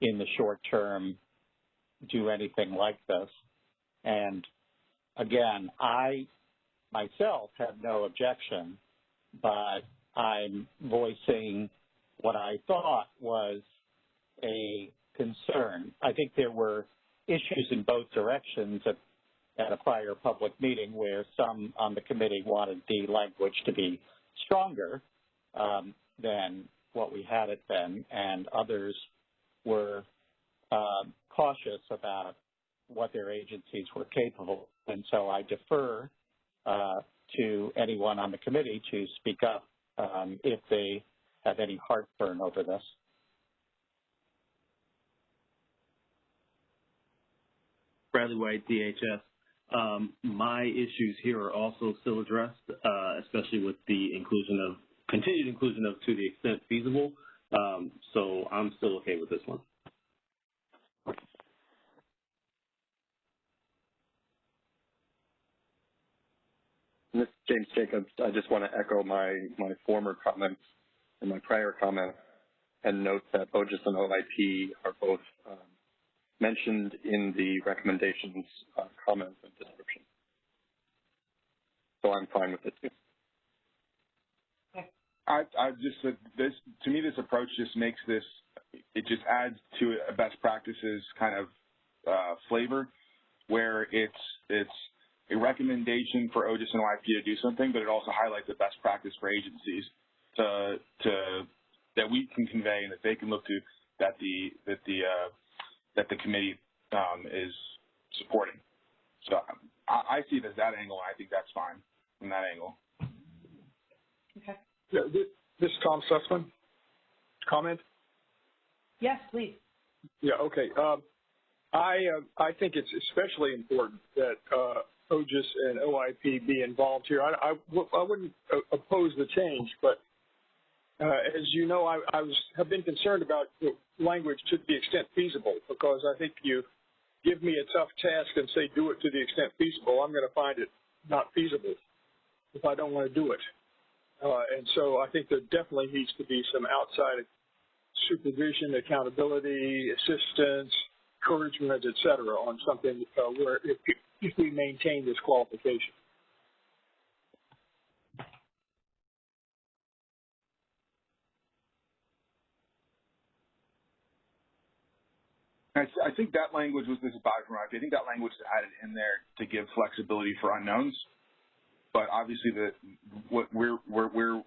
in the short term, do anything like this. And again, I myself have no objection, but I'm voicing what I thought was a concern. I think there were issues in both directions at, at a prior public meeting where some on the committee wanted the language to be stronger um, than what we had it then, and others were um, cautious about what their agencies were capable. And so I defer uh, to anyone on the committee to speak up um, if they have any heartburn over this. Bradley White, DHS. Um, my issues here are also still addressed, uh, especially with the inclusion of continued inclusion of to the extent feasible. Um, so I'm still okay with this one. This is James Jacobs. I just want to echo my, my former comments and my prior comments and note that OGIS and OIP are both um, mentioned in the recommendations uh, comments and description. So I'm fine with it too. I, I just said this to me. This approach just makes this. It just adds to a best practices kind of uh, flavor, where it's it's a recommendation for OGIS and OIP to do something, but it also highlights a best practice for agencies to to that we can convey and that they can look to that the that the uh, that the committee um, is supporting. So I, I see it as that angle, I think that's fine from that angle. Okay. Yeah, this, this is Tom Susman. Comment? Yes, please. Yeah, okay. Um, I uh, I think it's especially important that uh, OGIS and OIP be involved here. I, I, I wouldn't uh, oppose the change, but uh, as you know, I, I was, have been concerned about language to the extent feasible because I think you give me a tough task and say do it to the extent feasible, I'm going to find it not feasible if I don't want to do it. Uh, and so I think there definitely needs to be some outside supervision, accountability, assistance, encouragement, et cetera, on something uh, where if, if we maintain this qualification. I, think that language was this is Bobby from. I think that language is added in there to give flexibility for unknowns. But obviously, the what we're we're, we're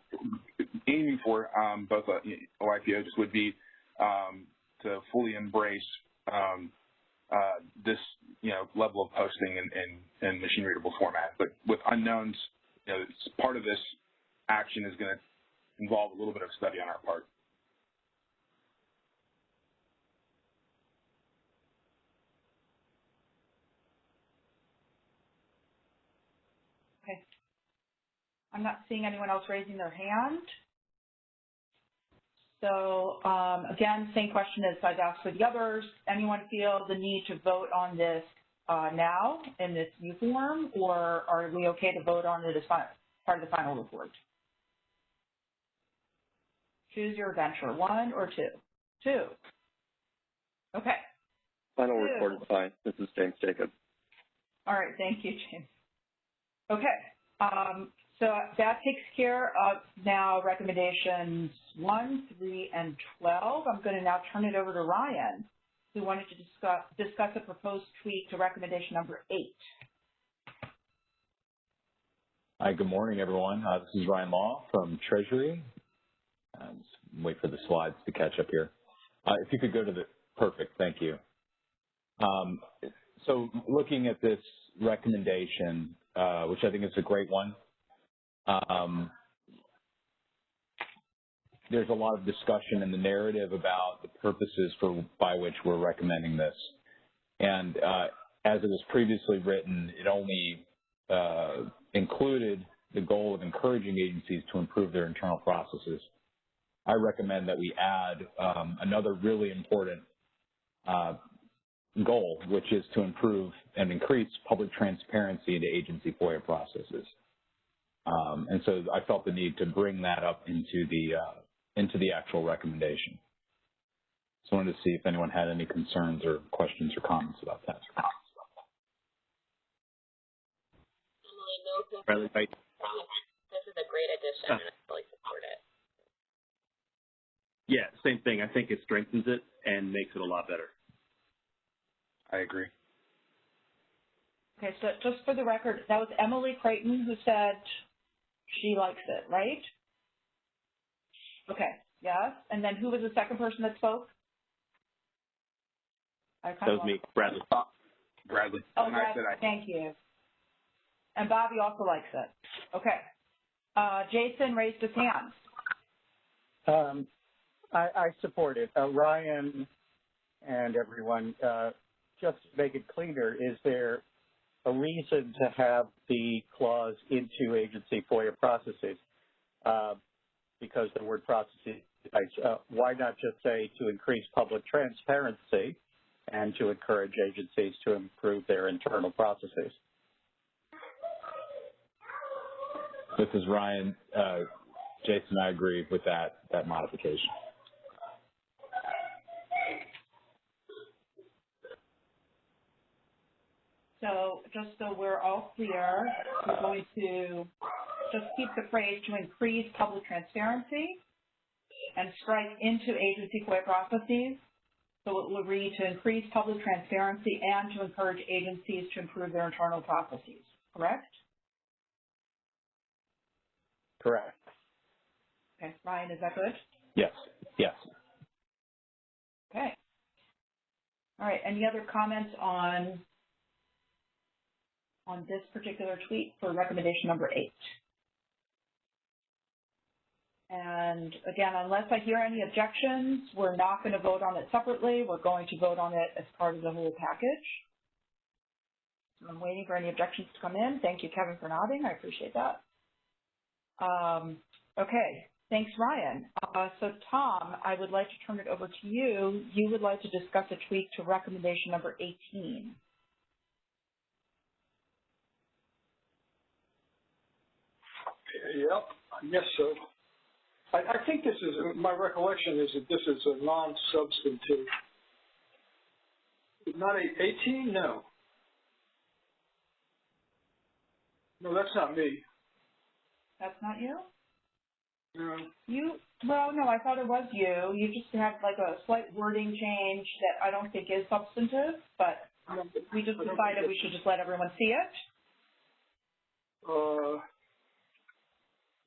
aiming for um, both uh, OIP would be um, to fully embrace um, uh, this you know level of posting in, in, in machine readable format. But with unknowns, you know, part of this action is going to involve a little bit of study on our part. Okay. I'm not seeing anyone else raising their hand. So um, again, same question as I've asked for the others. Anyone feel the need to vote on this uh, now in this new form, or are we okay to vote on it as part of the final report? Choose your adventure, one or two? Two. Okay. Final Two. report is fine. This is James Jacob. All right, thank you, James. Okay, um, so that takes care of now recommendations one, three, and 12. I'm going to now turn it over to Ryan, who wanted to discuss, discuss a proposed tweak to recommendation number eight. Hi, good morning, everyone. Uh, this is Ryan Law from Treasury. Uh, wait for the slides to catch up here. Uh, if you could go to the, perfect, thank you. Um, so looking at this recommendation, uh, which I think is a great one, um, there's a lot of discussion in the narrative about the purposes for by which we're recommending this. And uh, as it was previously written, it only uh, included the goal of encouraging agencies to improve their internal processes. I recommend that we add um, another really important uh, goal, which is to improve and increase public transparency into agency FOIA processes. Um, and so I felt the need to bring that up into the uh, into the actual recommendation. So I wanted to see if anyone had any concerns or questions or comments about that. Bradley White. This is a great addition, and I fully support it. Yeah, same thing. I think it strengthens it and makes it a lot better. I agree. Okay, so just for the record, that was Emily Creighton who said she likes it, right? Okay, yes. And then who was the second person that spoke? I That was me, Bradley. Bradley. Oh, and I said I, thank you. And Bobby also likes it. Okay. Uh, Jason raised his hand. Um, I, I support it. Uh, Ryan and everyone, uh, just to make it cleaner, is there a reason to have the clause into agency FOIA processes? Uh, because the word processes, uh, why not just say to increase public transparency and to encourage agencies to improve their internal processes? This is Ryan. Uh, Jason, I agree with that, that modification. So just so we're all clear, we're going to just keep the phrase to increase public transparency and strike into agency FOIA processes. So it will read to increase public transparency and to encourage agencies to improve their internal processes, correct? Correct. Okay, Ryan, is that good? Yes, yes. Okay. All right, any other comments on on this particular tweet for recommendation number eight? And again, unless I hear any objections, we're not going to vote on it separately. We're going to vote on it as part of the whole package. So I'm waiting for any objections to come in. Thank you, Kevin, for nodding. I appreciate that. Um, okay, thanks, Ryan. Uh, so, Tom, I would like to turn it over to you. You would like to discuss a tweak to recommendation number 18. Yep, I guess so. I, I think this is, my recollection is that this is a non-substantive. Not a, 18? No. No, that's not me. That's not you? No. You, well, no, I thought it was you. You just had like a slight wording change that I don't think is substantive, but we just decided we should just let everyone see it. Uh,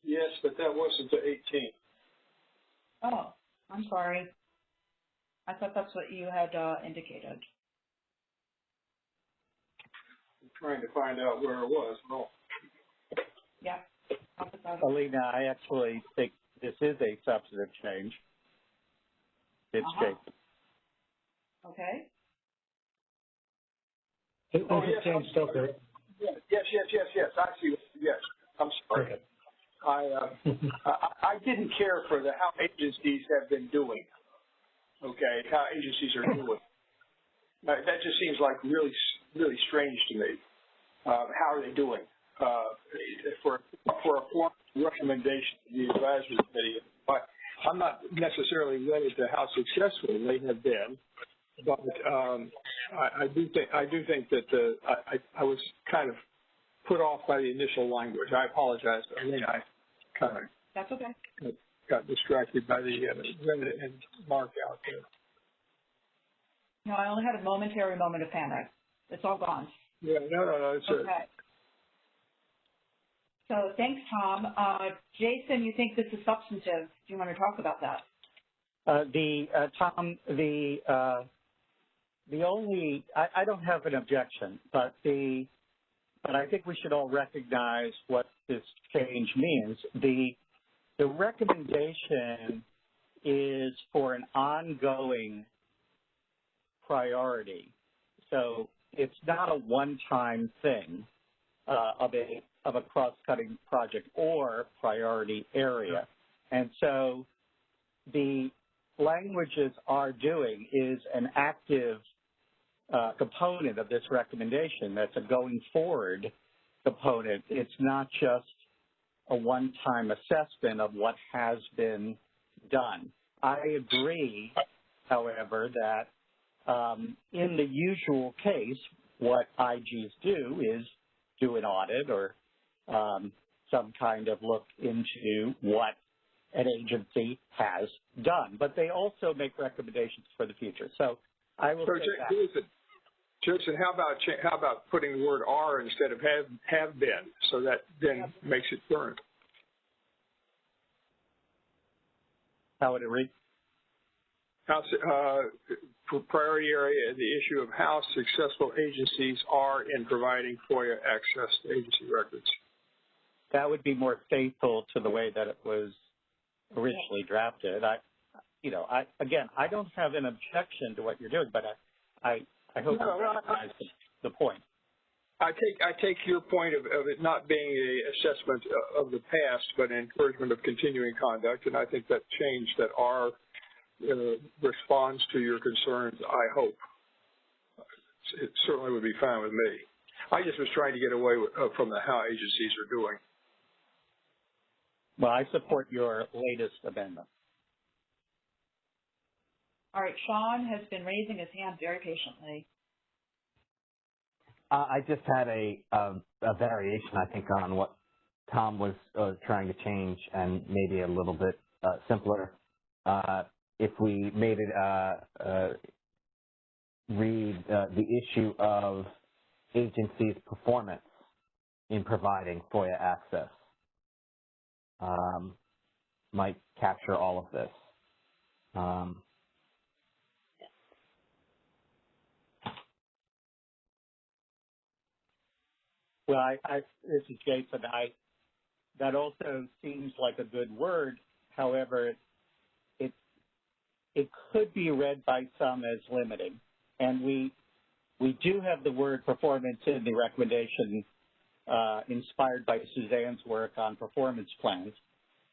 yes, but that wasn't the 18. Oh, I'm sorry. I thought that's what you had uh, indicated. I'm trying to find out where it was. No. Yeah. I'll put that up. Alina, I actually think this is a substantive change. It's Uh-huh. Jason. Okay. This Oh, is yes, James I'm- Stoker. Yes, yes, yes, yes. I see. Yes, I'm sorry. Okay. I, uh, I I didn't care for the how agencies have been doing. Okay, how agencies are doing. Uh, that just seems like really really strange to me. Uh, how are they doing? Uh, for for a formal recommendation to the advisory committee, but I'm not necessarily wedded to how successful they have been, but um, I, I do think I do think that the I, I was kind of put off by the initial language. I apologize. I I kind of That's okay. got distracted by the uh, Reddit and Mark out there. No, I only had a momentary moment of panic. It's all gone. Yeah, no, no, no. It's Okay. So thanks, Tom. Uh, Jason, you think this is substantive. Do you want to talk about that? Uh, the uh, Tom, the uh, the only I, I don't have an objection, but the but I think we should all recognize what this change means. The the recommendation is for an ongoing priority, so it's not a one-time thing uh, of a of a cross-cutting project or priority area, and so the languages are doing is an active uh, component of this recommendation that's a going forward component. It's not just a one-time assessment of what has been done. I agree, however, that um, in the usual case, what IGs do is do an audit or um, some kind of look into what an agency has done. But they also make recommendations for the future. So I will So, say J- that. Jason, how about how about putting the word "are" instead of "have" have been, so that then makes it current. How would it read? How, su- uh, for priority area, the issue of how successful agencies are in providing FOIA access to agency records. That would be more faithful to the way that it was originally drafted. I, you know, I again, I don't have an objection to what you're doing, but I, I, I hope No, you no, I- recognize the, the point. I take I take your point of, of it not being an assessment of the past, but an encouragement of continuing conduct, and I think that change that our uh, responds to your concerns. I hope it certainly would be fine with me. I just was trying to get away with, uh, from the how agencies are doing. Well, I support your latest amendment. All right, Sean has been raising his hand very patiently. Uh, I just had a, a, a variation, I think, on what Tom was uh, trying to change and maybe a little bit uh, simpler. Uh, if we made it uh, uh, read the issue of agencies' performance in providing FOIA access um, might capture all of this. Um, Well, I, I, this is Jason. I, that also seems like a good word. However, it, it could be read by some as limiting. And we, we do have the word performance in the recommendation uh, inspired by Suzanne's work on performance plans.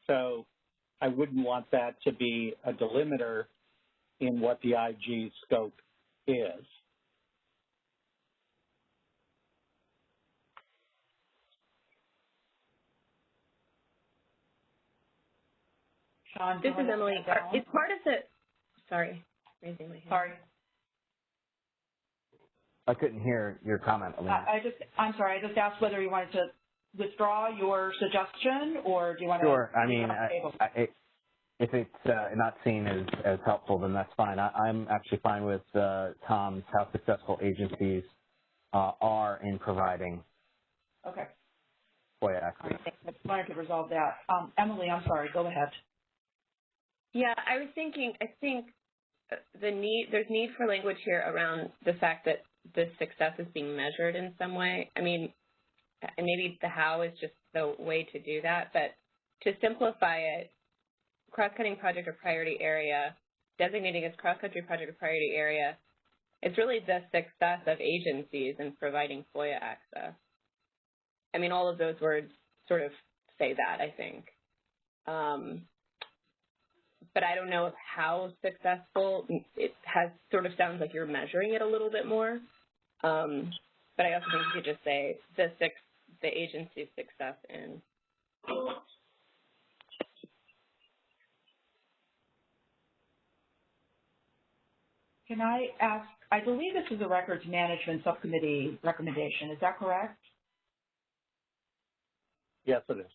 So I wouldn't want that to be a delimiter in what the IG scope is. Sean, This is Emily. It's part of the, sorry, raising my hand. Sorry. I couldn't hear your comment, Alina. I, I just, I'm sorry, I just asked whether you wanted to withdraw your suggestion or do you want to? Sure. I mean, I. I, it, if it's uh, not seen as, as helpful, then that's fine. I, I'm actually fine with uh, Tom's how successful agencies uh, are in providing Okay, FOIA all access. right. I just wanted to resolve that. Um, Emily, I'm sorry, go ahead. Yeah, I was thinking, I think uh, the need, there's need for language here around the fact that this success is being measured in some way. I mean, and maybe the how is just the way to do that, but to simplify it, cross-cutting project or priority area, designating as cross-country project or priority area, it's really the success of agencies in providing FOIA access. I mean, all of those words sort of say that, I think. Um, but I don't know how successful it has sort of sounds like you're measuring it a little bit more. Um, but I also think you could just say the six, the agency's success in. can I ask, I believe this is a records management subcommittee recommendation, is that correct? Yes, it is.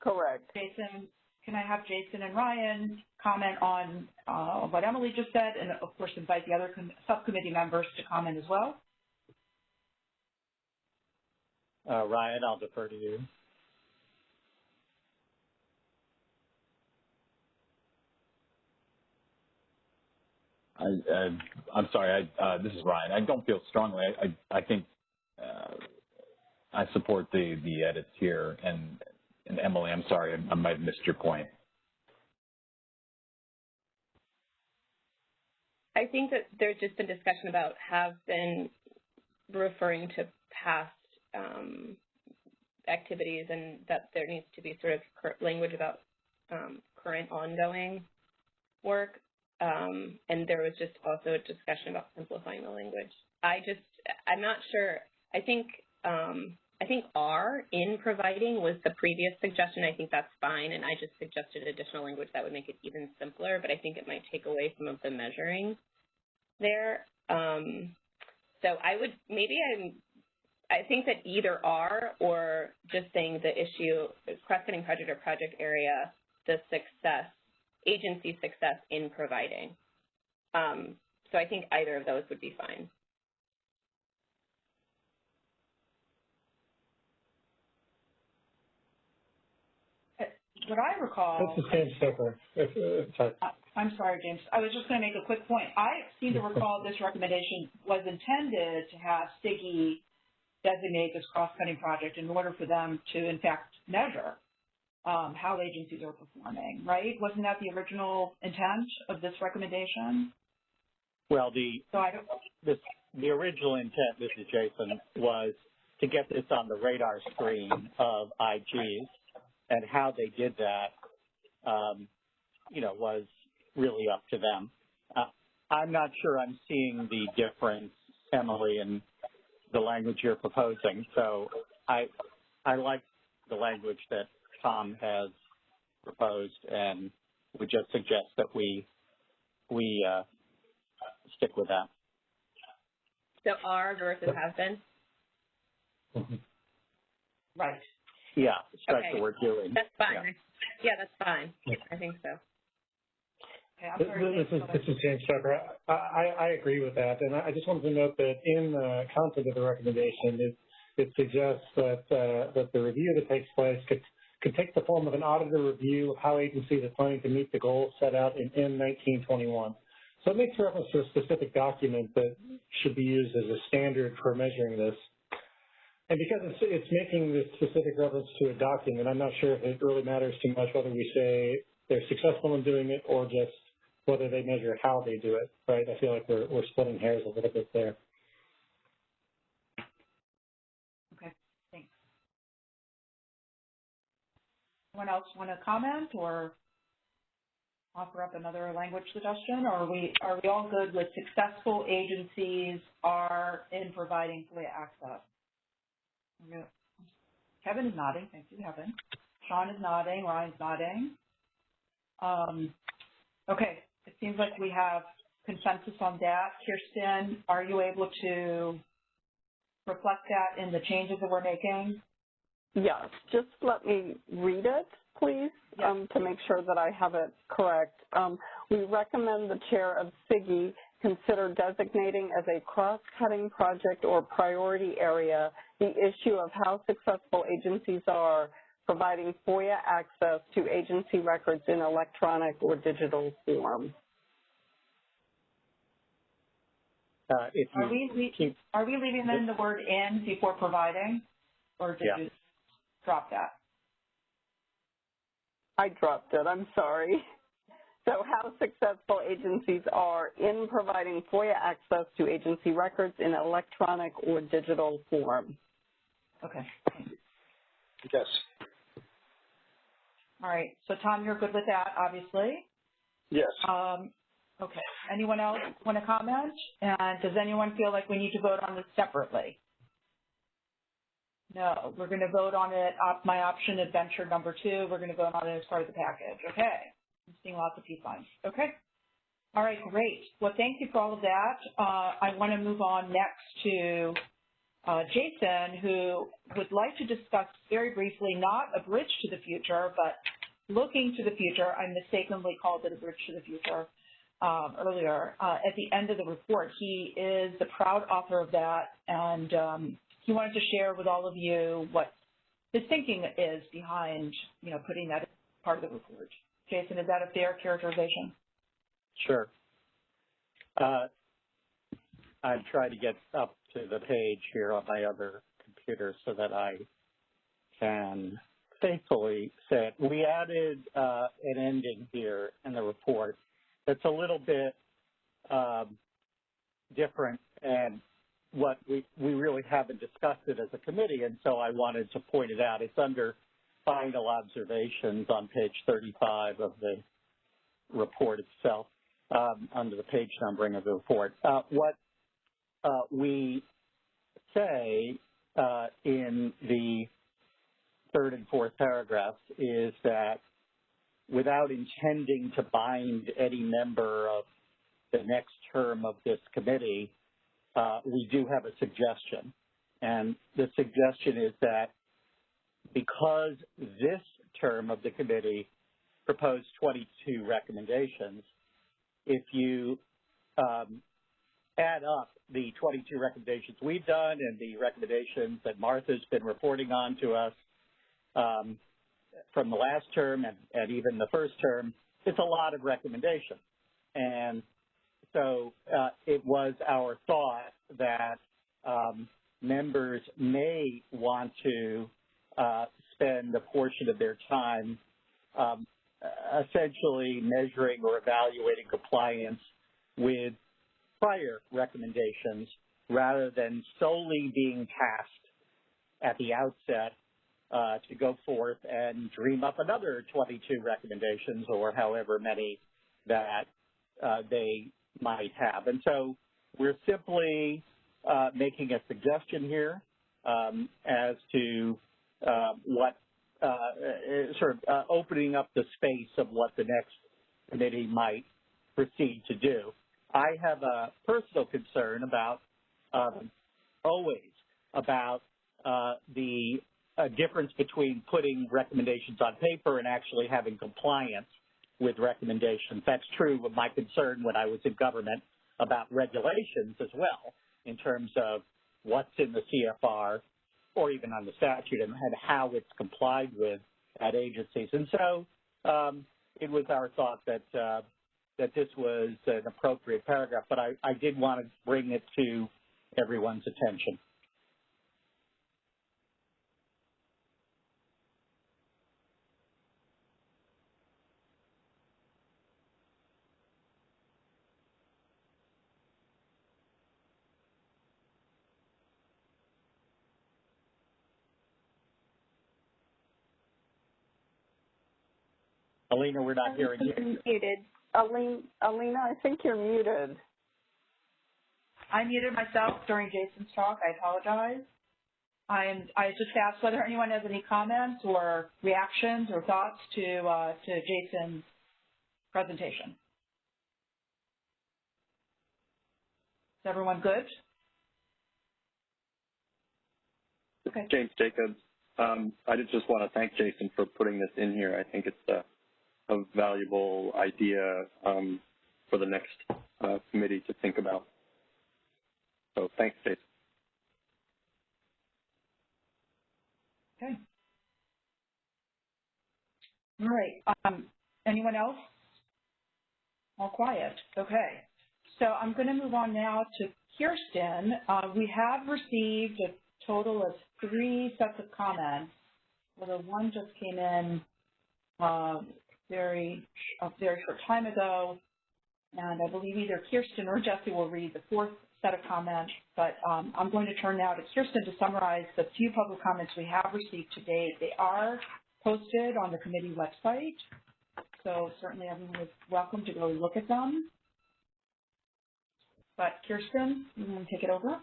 Correct. Jason, can I have Jason and Ryan comment on uh, what Emily just said, and of course invite the other subcommittee members to comment as well? Uh, Ryan, I'll defer to you. I, I, am sorry. I, uh, this is Ryan. I don't feel strongly. I, I, I think uh, I support the the edits here. And, and Emily, I'm sorry. I, might have missed your point. I think that there's just been discussion about have been referring to past um, activities and that there needs to be sort of language about um, current ongoing work. Um, and there was just also a discussion about simplifying the language. I just, I'm not sure. I think, um, I think R in providing was the previous suggestion. I think that's fine, and I just suggested additional language that would make it even simpler. But I think it might take away some of the measuring there. Um, so I would maybe I'm. I think that either R or just saying the issue, cross-cutting project or project area, the success agency success in providing. Um, so I think either of those would be fine. What I recall. This is James Stoker. If, uh, sorry. I'm sorry, James. I was just going to make a quick point. I seem to recall this recommendation was intended to have CIGIE designate this cross-cutting project in order for them to, in fact, measure um, how agencies are performing, right? Wasn't that the original intent of this recommendation? Well, the so I don't, this, the original intent, this is Jason, was to get this on the radar screen of IGs, and how they did that, um, you know, was really up to them. Uh, I'm not sure I'm seeing the difference, Emily, in the language you're proposing. So I I like the language that Tom has proposed, and would just suggest that we we uh, stick with that. So R versus has been. Mm-hmm. Right. Yeah, strike okay. the word doing. That's fine. Yeah, yeah that's fine. I think so. Okay, this, is, this is James Tucker. I, I, I, agree with that, and I just wanted to note that in the content of the recommendation, it, it suggests that uh, that the review that takes place could could take the form of an auditor review of how agencies are planning to meet the goals set out in M1921. So it makes reference to a specific document that should be used as a standard for measuring this. And because it's, it's making this specific reference to a document, I'm not sure if it really matters too much whether we say they're successful in doing it or just whether they measure how they do it, right? I feel like we're, we're splitting hairs a little bit there. Okay, thanks. Anyone else want to comment or offer up another language suggestion? Or are we, are we all good with successful agencies are in providing FOIA access? Kevin is nodding. Thank you, Kevin. Sean is nodding. Ryan's nodding. Um, okay. It seems like we have consensus on that. Kirsten, are you able to reflect that in the changes that we're making? Yes, just let me read it, please, yes. um, to make sure that I have it correct. Um, we recommend the chair of CIGIE consider designating as a cross-cutting project or priority area the issue of how successful agencies are providing FOIA access to agency records in electronic or digital form. Uh, are, we keep, are we leaving in the word in before providing, or did yeah. you drop that? I dropped it. I'm sorry. So how successful agencies are in providing FOIA access to agency records in electronic or digital form. Okay. Yes. All right. So Tom, you're good with that, obviously. Yes. Um, okay. Anyone else want to comment? And does anyone feel like we need to vote on this separately? No, we're going to vote on it, op, my option adventure number two, we're going to vote on it as part of the package. Okay. I'm seeing lots of P signs. Okay. All right, great. Well, thank you for all of that. Uh, I want to move on next to uh, Jason, who would like to discuss very briefly not a bridge to the future, but looking to the future. I mistakenly called it a bridge to the future um, earlier. Uh, at the end of the report, he is the proud author of that, and um, he wanted to share with all of you what his thinking is behind, you know, putting that as part of the report. Jason, is that a fair characterization? Sure. Uh, I'm trying to get up to the page here on my other computer so that I can faithfully say it. We added uh, an ending here in the report that's a little bit um, different and what we, we really haven't discussed it as a committee, and so I wanted to point it out. It's under final observations on page 35 of the report itself um, under the page numbering of the report. Uh, what uh, we say uh, in the third and fourth paragraphs is that without intending to bind any member of the next term of this committee, uh, we do have a suggestion. And the suggestion is that because this term of the committee proposed 22 recommendations, if you um, add up the 22 recommendations we've done and the recommendations that Martha's been reporting on to us um, from the last term and, and, even the first term, it's a lot of recommendations. And so uh, it was our thought that um, members may want to spend a portion of their time um, essentially measuring or evaluating compliance with prior recommendations rather than solely being tasked at the outset uh, to go forth and dream up another 22 recommendations or however many that uh, they might have. And so we're simply uh, making a suggestion here um, as to uh, what uh, uh, sort of uh, opening up the space of what the next committee might proceed to do. I have a personal concern about um, always about the difference between putting recommendations on paper and actually having compliance with recommendations. That's true of my concern when I was in government about regulations as well in terms of what's in the CFR or even on the statute and, and how it's complied with at agencies. And so um, it was our thought that uh, that this was an appropriate paragraph, but I, I did want to bring it to everyone's attention. Alina, we're not hearing you. Muted. Alina, Alina, I think you're muted. I muted myself during Jason's talk. I apologize. I'm, I just asked whether anyone has any comments or reactions or thoughts to, uh, to Jason's presentation. Is everyone good? Okay. James Jacobs. Um, I just want to thank Jason for putting this in here. I think it's a a valuable idea um, for the next uh, committee to think about. So thanks, Jason. Okay. All right. Um, anyone else? All quiet. Okay. So I'm going to move on now to Kirsten. Uh, we have received a total of three sets of comments. Although one just came in um, very a very short time ago, and I believe either Kirsten or Jesse will read the fourth set of comments, but um, I'm going to turn now to Kirsten to summarize the few public comments we have received to date. They are posted on the committee website, so certainly everyone is welcome to go look at them. But Kirsten, you want to take it over?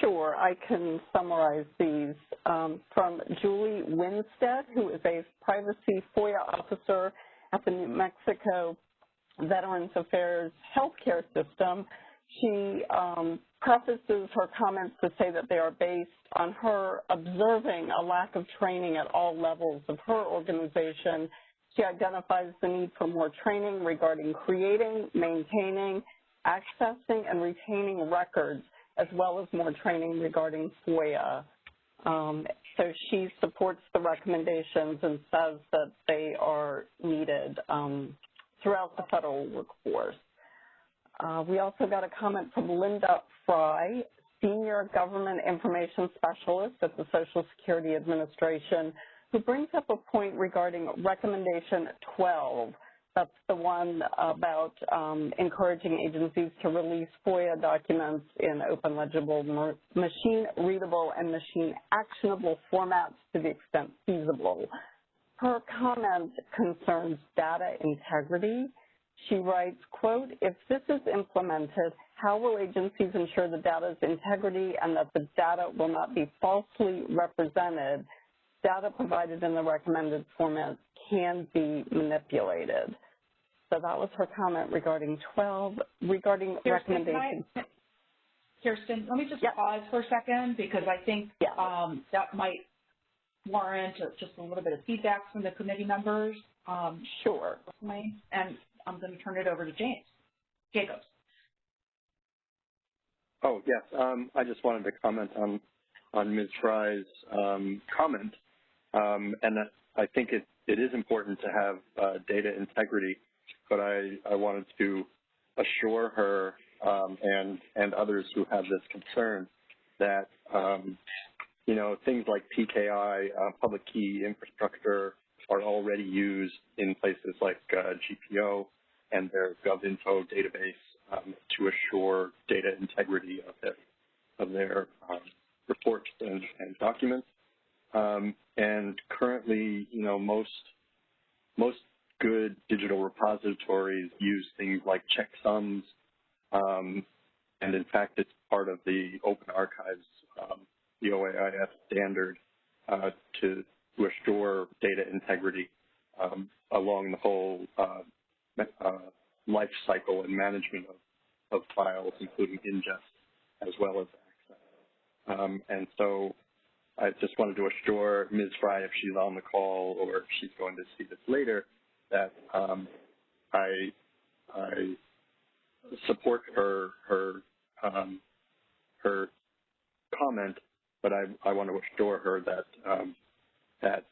Sure, I can summarize these. Um, from Julie Winstead, who is a privacy FOIA officer at the New Mexico Veterans Affairs healthcare system, she um, prefaces her comments to say that they are based on her observing a lack of training at all levels of her organization. She identifies the need for more training regarding creating, maintaining, accessing, and retaining records, as well as more training regarding FOIA. Um, so she supports the recommendations and says that they are needed um, throughout the federal workforce. Uh, we also got a comment from Linda Fry, Senior Government Information Specialist at the Social Security Administration, who brings up a point regarding recommendation 12. That's the one about um, encouraging agencies to release FOIA documents in open legible, machine readable, and machine actionable formats to the extent feasible. Her comment concerns data integrity she writes, quote, if this is implemented, how will agencies ensure the data's integrity and that the data will not be falsely represented? Data provided in the recommended format can be manipulated. So that was her comment regarding 12. Regarding Kirsten, recommendations. I, Kirsten, let me just yep. pause for a second because I think um, that might warrant just a little bit of feedback from the committee members. Um, sure. And I'm going to turn it over to James. Jacobs. Oh, yes. Um, I just wanted to comment on, on Ms. Fry's um, comment. Um, and I think it, it is important to have uh, data integrity, but I, I wanted to assure her um, and, and others who have this concern that, um, you know, things like PKI, uh, public key infrastructure, are already used in places like uh, GPO and their GovInfo database um, to assure data integrity of their, of their um, reports and, and documents. Um, and currently, you know, most most good digital repositories use things like checksums, um, and in fact, it's part of the Open Archives, um, the OAIS standard, uh, to, to assure data integrity um, along the whole uh, uh, life cycle and management of, of files, including ingest as well as access. Um, and so I just wanted to assure Ms. Fry, if she's on the call or if she's going to see this later, that um, I, I support her her um, her comment, but I, I want to assure her that um, that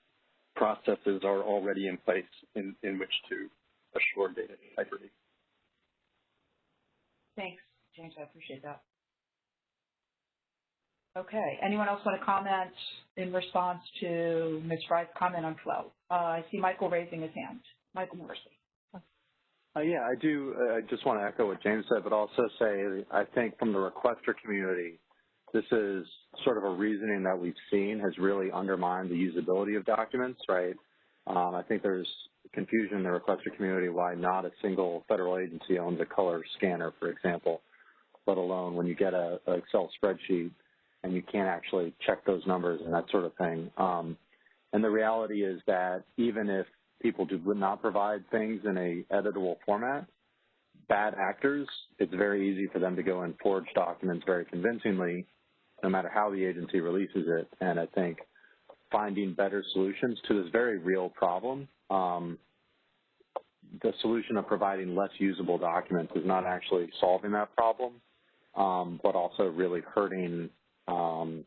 processes are already in place in, in which to assure data integrity. Thanks, James. I appreciate that. Okay. Anyone else want to comment in response to Ms. Fry's comment on flow? Uh, I see Michael raising his hand. Michael Morisy. Uh, yeah, I do. Uh, I just want to echo what James said, but also say I think from the requester community, this is sort of a reasoning that we've seen has really undermined the usability of documents, right? Um, I think there's confusion in the requester community why not a single federal agency owns a color scanner, for example, let alone when you get a, a Excel spreadsheet and you can't actually check those numbers and that sort of thing. Um, and the reality is that even if people do not provide things in a editable format, bad actors, it's very easy for them to go and forge documents very convincingly, no matter how the agency releases it. And I think finding better solutions to this very real problem. Um, the solution of providing less usable documents is not actually solving that problem, um, but also really hurting um,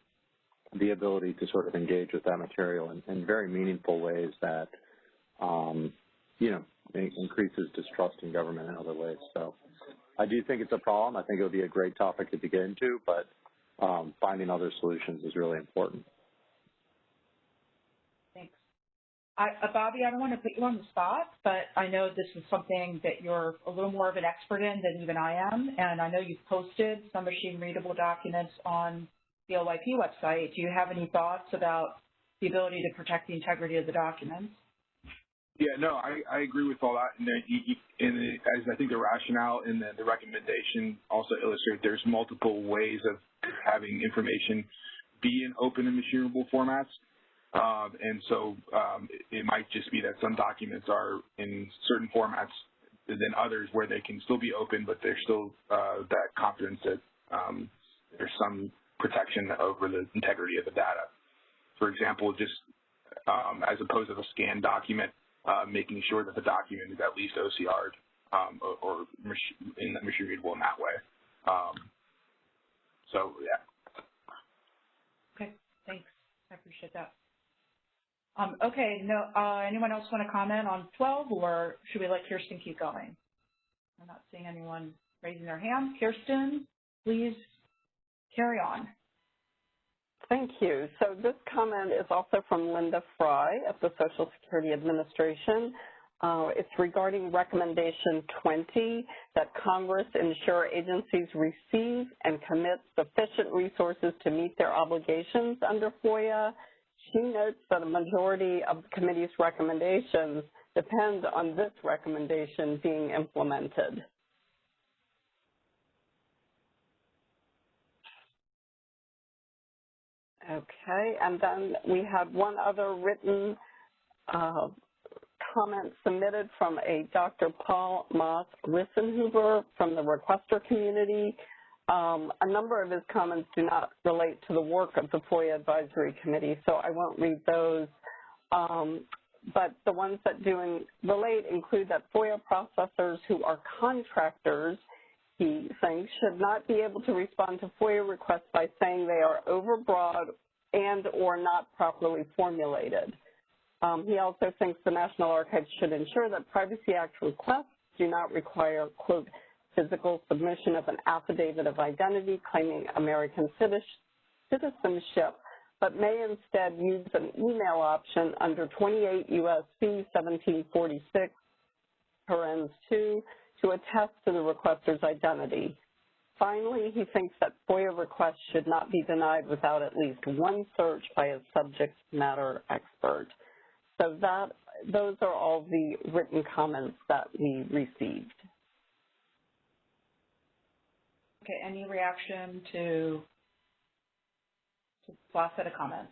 the ability to sort of engage with that material in, in very meaningful ways that, um, you know, increases distrust in government in other ways. So I do think it's a problem. I think it would be a great topic to get into, but um, finding other solutions is really important. I, uh, Bobby, I don't want to put you on the spot, but I know this is something that you're a little more of an expert in than even I am, and I know you've posted some machine-readable documents on the OIP website. Do you have any thoughts about the ability to protect the integrity of the documents? Yeah, no, I, I agree with all that. And, and as I think the rationale and the, the recommendation also illustrate, there's multiple ways of having information be in open and machine-readable formats. Um, and so um, it, it, might just be that some documents are in certain formats than others where they can still be open, but there's still uh, that confidence that um, there's some protection over the integrity of the data. For example, just um, as opposed to a scanned document, uh, making sure that the document is at least OCR'd um, or, or in machine readable in that way. Um, so, yeah. Okay, thanks. I appreciate that. Um, okay, no, uh, anyone else want to comment on 12, or should we let Kirsten keep going? I'm not seeing anyone raising their hand. Kirsten, please carry on. Thank you. So this comment is also from Linda Fry of the Social Security Administration. Uh, it's regarding recommendation 20 that Congress ensure agencies receive and commit sufficient resources to meet their obligations under FOIA. She notes that a majority of the committee's recommendations depend on this recommendation being implemented. Okay, and then we had one other written uh, comment submitted from a Dr. Paul Moss Rissenhuber from the requester community. Um, a number of his comments do not relate to the work of the FOIA Advisory Committee, so I won't read those. Um, but the ones that do in, relate include that FOIA processors who are contractors, he thinks, should not be able to respond to FOIA requests by saying they are overbroad and or not properly formulated. Um, he also thinks the National Archives should ensure that Privacy Act requests do not require, quote, physical submission of an affidavit of identity claiming American citizenship, but may instead use an email option under 28 U.S.C. 1746, parens 2, to attest to the requester's identity. Finally, he thinks that FOIA requests should not be denied without at least one search by a subject matter expert. So that those are all the written comments that we received. Okay, any reaction to, to last set of comments?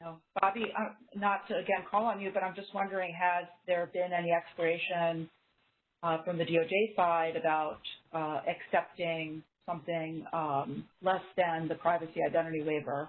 No. Bobby, uh, not to again call on you, but I'm just wondering, has there been any exploration uh, from the DOJ side about uh, accepting something um, less than the privacy identity waiver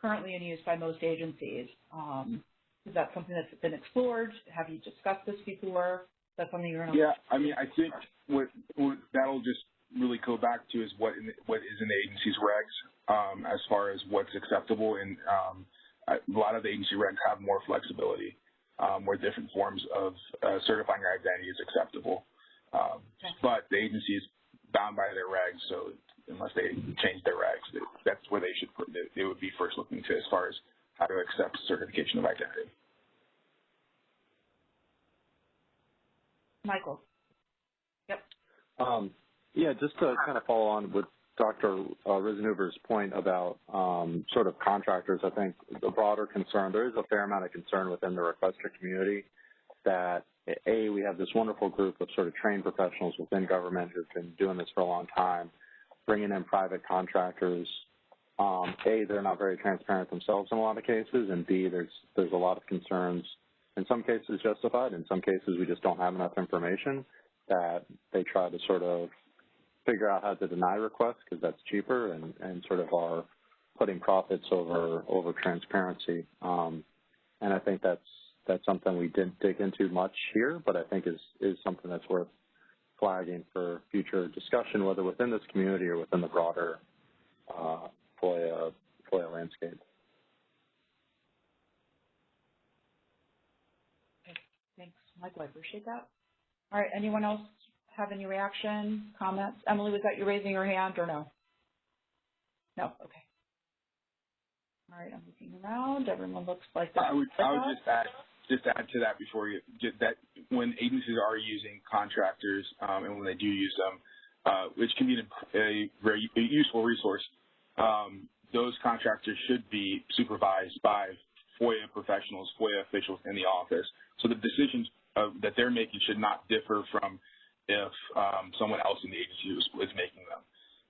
currently in use by most agencies? Um, is that something that's been explored? Have you discussed this before? That's something you're going to. Yeah, I mean, I think what, what that'll just really go back to is what what is in the agency's regs um, as far as what's acceptable, and um, a lot of the agency regs have more flexibility um, where different forms of uh, certifying your identity is acceptable. Um, okay. But the agency is bound by their regs, so unless they change their regs, that's where they should put, they would be first looking to as far as how to accept certification of identity. Michael. Yep. Um, yeah, just to kind of follow on with Dr. Uh, point about um, sort of contractors, I think the broader concern, there is a fair amount of concern within the requester community that, A, we have this wonderful group of sort of trained professionals within government who've been doing this for a long time, bringing in private contractors. Um, a, they're not very transparent themselves in a lot of cases, and B, there's there's a lot of concerns in some cases justified. In some cases, we just don't have enough information that they try to sort of figure out how to deny requests because that's cheaper and, and sort of are putting profits over over transparency. Um, and I think that's that's something we didn't dig into much here, but I think is is something that's worth flagging for future discussion, whether within this community or within the broader uh, FOIA, FOIA landscape. Thanks, Michael, I appreciate that. All right, anyone else have any reaction, comments? Emily, was that you raising your hand or no? No, okay. All right, I'm looking around. Everyone looks like that. I would, I would just add, just add to that before you, that when agencies are using contractors um, and when they do use them, uh, which can be a very useful resource, um, those contractors should be supervised by FOIA professionals, FOIA officials in the office. So the decisions uh, that they're making should not differ from if um, someone else in the agency is, is making them.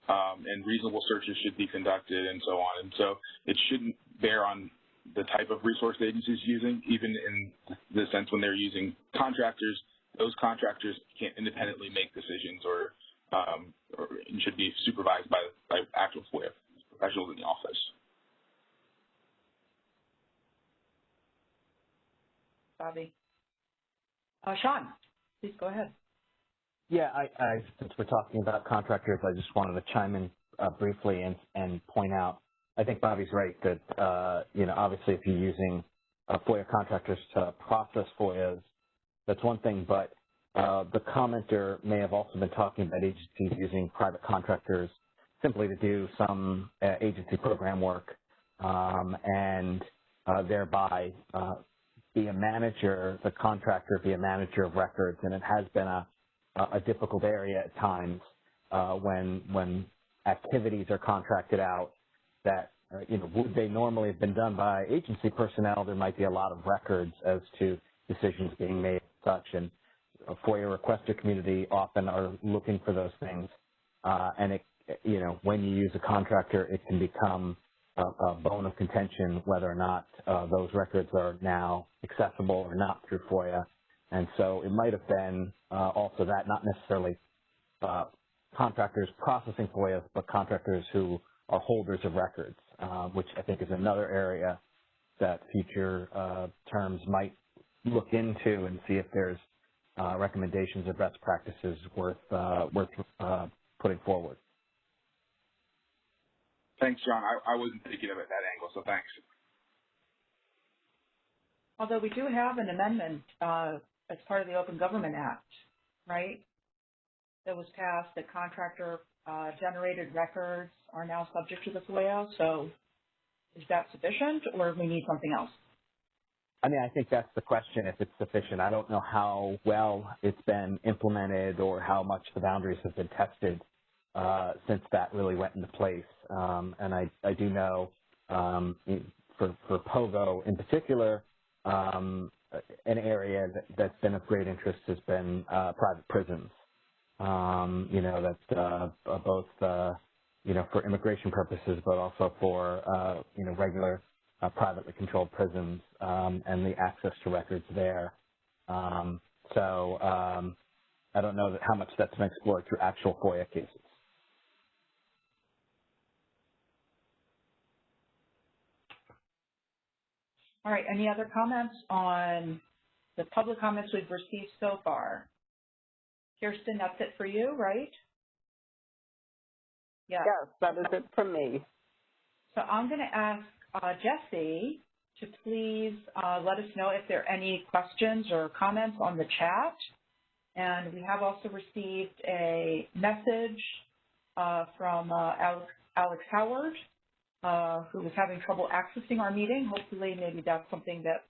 Um, and reasonable searches should be conducted and so on. And so it shouldn't bear on the type of resource the agency is using, even in the sense when they're using contractors, those contractors can't independently make decisions or, um, or should be supervised by, by actual FOIA professionals in the office. Bobby. Uh, Sean, please go ahead. Yeah, I, I, since we're talking about contractors, I just wanted to chime in uh, briefly and, and point out, I think Bobby's right that, uh, you know, obviously if you're using uh, FOIA contractors to process FOIAs, that's one thing, but uh, the commenter may have also been talking about agencies using private contractors simply to do some uh, agency program work um, and uh, thereby be a manager, the contractor be a manager of records, and it has been a, a difficult area at times uh, when when activities are contracted out that uh, you know would they normally have been done by agency personnel. There might be a lot of records as to decisions being made, such and a FOIA requester community often are looking for those things, uh, and it you know when you use a contractor, it can become a, a bone of contention whether or not uh, those records are now accessible or not through FOIA. And so it might have been uh, also that, not necessarily uh, contractors processing FOIA, but contractors who are holders of records, uh, which I think is another area that future uh, terms might look into and see if there's uh, recommendations or best practices worth uh, worth putting forward. Thanks, John. I, I wasn't thinking of it that angle, so thanks. Although we do have an amendment uh, as part of the Open Government Act, right? That was passed that contractor uh, generated records are now subject to the FOIA. So is that sufficient or do we need something else? I mean, I think that's the question, if it's sufficient. I don't know how well it's been implemented or how much the boundaries have been tested uh, since that really went into place. Um, and I, I do know um, for, for POGO in particular, um, an area that, that's been of great interest has been uh, private prisons. Um, you know, that's uh, both, uh, you know, for immigration purposes, but also for, uh, you know, regular uh, privately controlled prisons um, and the access to records there. Um, so um, I don't know that how much that's been explored through actual FOIA cases. All right, any other comments on the public comments we've received so far? Kirsten, that's it for you, right? Yeah. Yes, that is it from me. So I'm going to ask uh, Jessie to please uh, let us know if there are any questions or comments on the chat. And we have also received a message uh, from uh, Alex, Alex Howard uh, who was having trouble accessing our meeting. Hopefully, maybe that's something that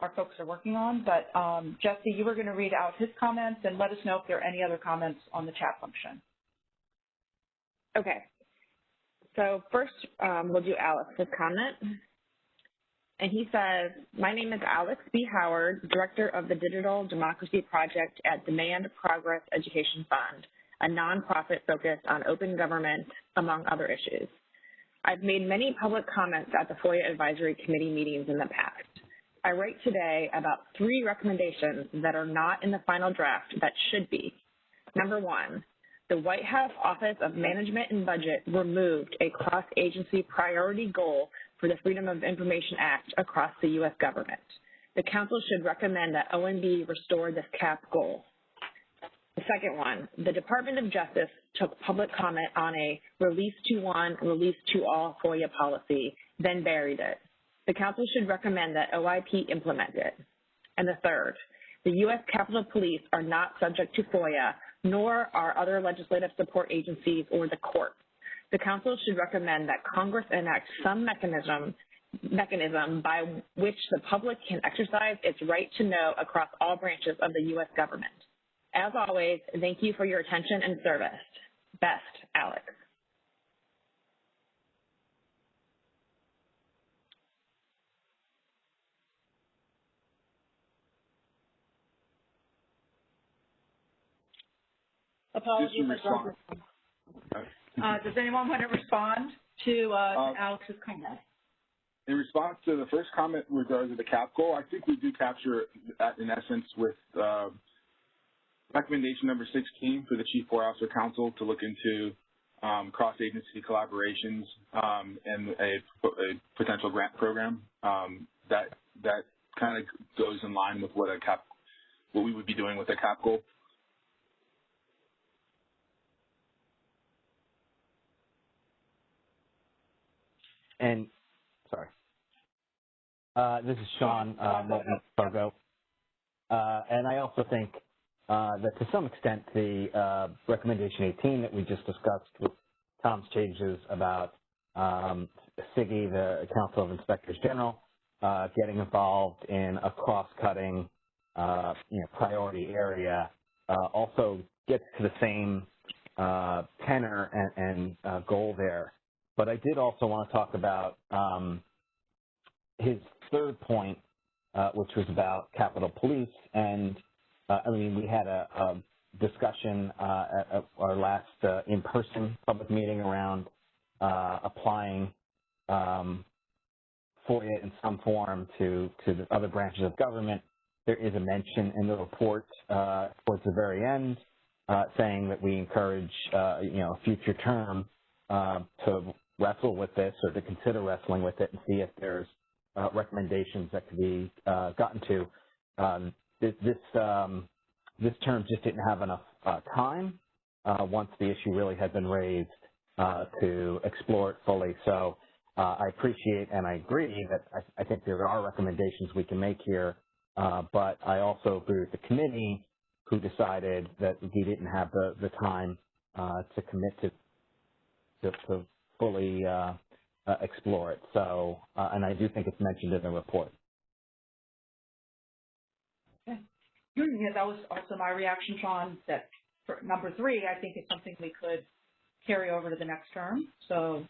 our folks are working on. But um, Jessie, you were going to read out his comments and let us know if there are any other comments on the chat function. Okay. So first, um, we'll do Alex's comment. And he says, my name is Alex B. Howard, Director of the Digital Democracy Project at Demand Progress Education Fund, a nonprofit focused on open government, among other issues. I've made many public comments at the FOIA Advisory Committee meetings in the past. I write today about three recommendations that are not in the final draft that should be. Number one, the White House Office of Management and Budget removed a cross-agency priority goal for the Freedom of Information Act across the U.S. government. The Council should recommend that OMB restore this cap goal. The second one, the Department of Justice took public comment on a release to one, release to all FOIA policy, then buried it. The Council should recommend that OIP implement it. And the third, the U.S. Capitol Police are not subject to FOIA, nor are other legislative support agencies or the courts. The Council should recommend that Congress enact some mechanism mechanism by which the public can exercise its right to know across all branches of the U.S. government. As always, thank you for your attention and service. Best, Alex. Apologies. Uh, does anyone want to respond to uh, uh, Alex's comment? in response to the first comment regarding the cap goal, I think we do capture that in essence with uh, recommendation number 16 for the Chief Officer Council to look into um, cross-agency collaborations um, and a, a, potential grant program. Um, that that kind of goes in line with what a cap, what we would be doing with a cap goal. And sorry, uh, this is Sean uh, POGO, uh, and I also think that to some extent the uh, recommendation 18 that we just discussed with Tom's changes about um, CIGIE, the Council of Inspectors General, uh, getting involved in a cross-cutting uh, you know, priority area uh, also gets to the same uh, tenor and, and goal there. But I did also want to talk about um, his third point, which was about Capitol Police and uh, I mean, we had a, a discussion uh, at, our last uh, in-person public meeting around uh, applying um, FOIA in some form to, to the other branches of government. There is a mention in the report uh, towards the very end uh, saying that we encourage, you know, a future term to wrestle with this or to consider wrestling with it and see if there's recommendations that could be gotten to. Um, this this, um, this term just didn't have enough uh, time uh, once the issue really had been raised uh, to explore it fully. So uh, I appreciate and I agree that I, I, think there are recommendations we can make here, uh, but I also agree with the committee who decided that we didn't have the, the time uh, to commit to, to, to fully explore it. So, and I do think it's mentioned in the report. yeah, that was also my reaction, Sean, that number three, I think is something we could carry over to the next term. So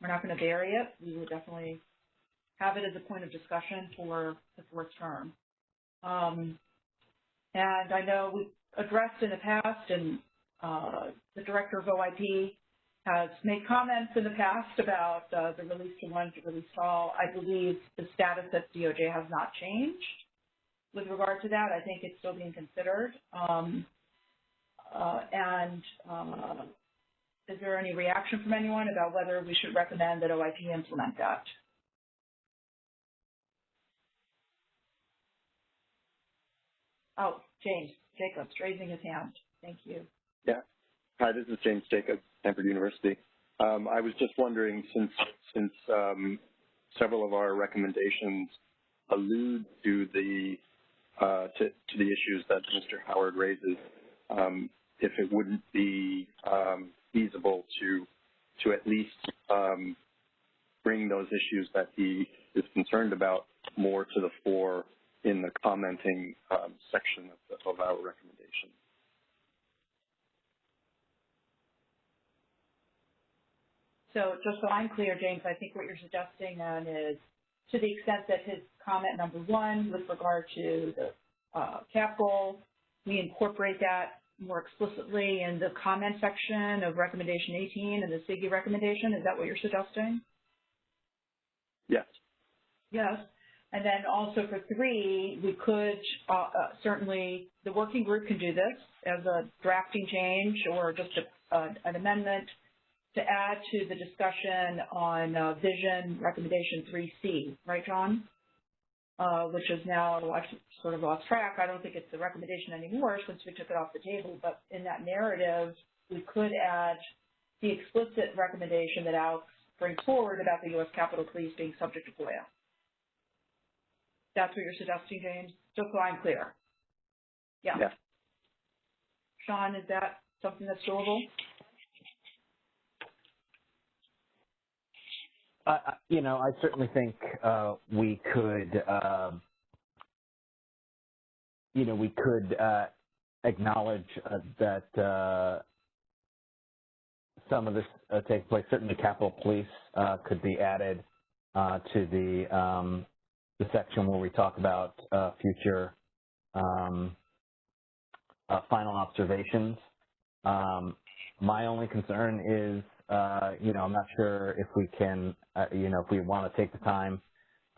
we're not going to bury it. We would definitely have it as a point of discussion for the fourth term. Um, and I know we've addressed in the past, and uh, the director of OIP has made comments in the past about uh, the release to one to release to all. I believe the status at DOJ has not changed with regard to that. I think it's still being considered. Um, uh, and uh, is there any reaction from anyone about whether we should recommend that OIP implement that? Oh, James Jacobs raising his hand. Thank you. Yeah. Hi, this is James Jacobs, Stanford University. Um, I was just wondering, since since um, several of our recommendations allude to the uh, to, to, the issues that Mr. Howard raises, um, if it wouldn't be um, feasible to to at least um, bring those issues that he is concerned about more to the fore in the commenting um, section of, the, of our recommendation. So just so I'm clear, James, I think what you're suggesting then is to the extent that his comment number one with regard to the uh, cap goal, we incorporate that more explicitly in the comment section of recommendation 18 and the CIGIE recommendation. Is that what you're suggesting? Yes. Yes. And then also for three, we could uh, uh, certainly, the working group can do this as a drafting change or just a, uh, an amendment to add to the discussion on uh, vision recommendation 3C, right, John? Uh, which is now sort of lost track. I don't think it's the recommendation anymore since we took it off the table, but in that narrative, we could add the explicit recommendation that Alex brings forward about the U.S. Capitol Police being subject to FOIA. That's what you're suggesting, James? Just so I'm clear. Yeah. yeah. Sean, is that something that's doable? You know, I certainly think uh, we could, uh, you know, we could uh, acknowledge uh, that uh, some of this takes place. Certainly, Capitol Police could be added to the um, the section where we talk about future um, final observations. Um, my only concern is uh, you know, I'm not sure if we can, uh, you know, if we want to take the time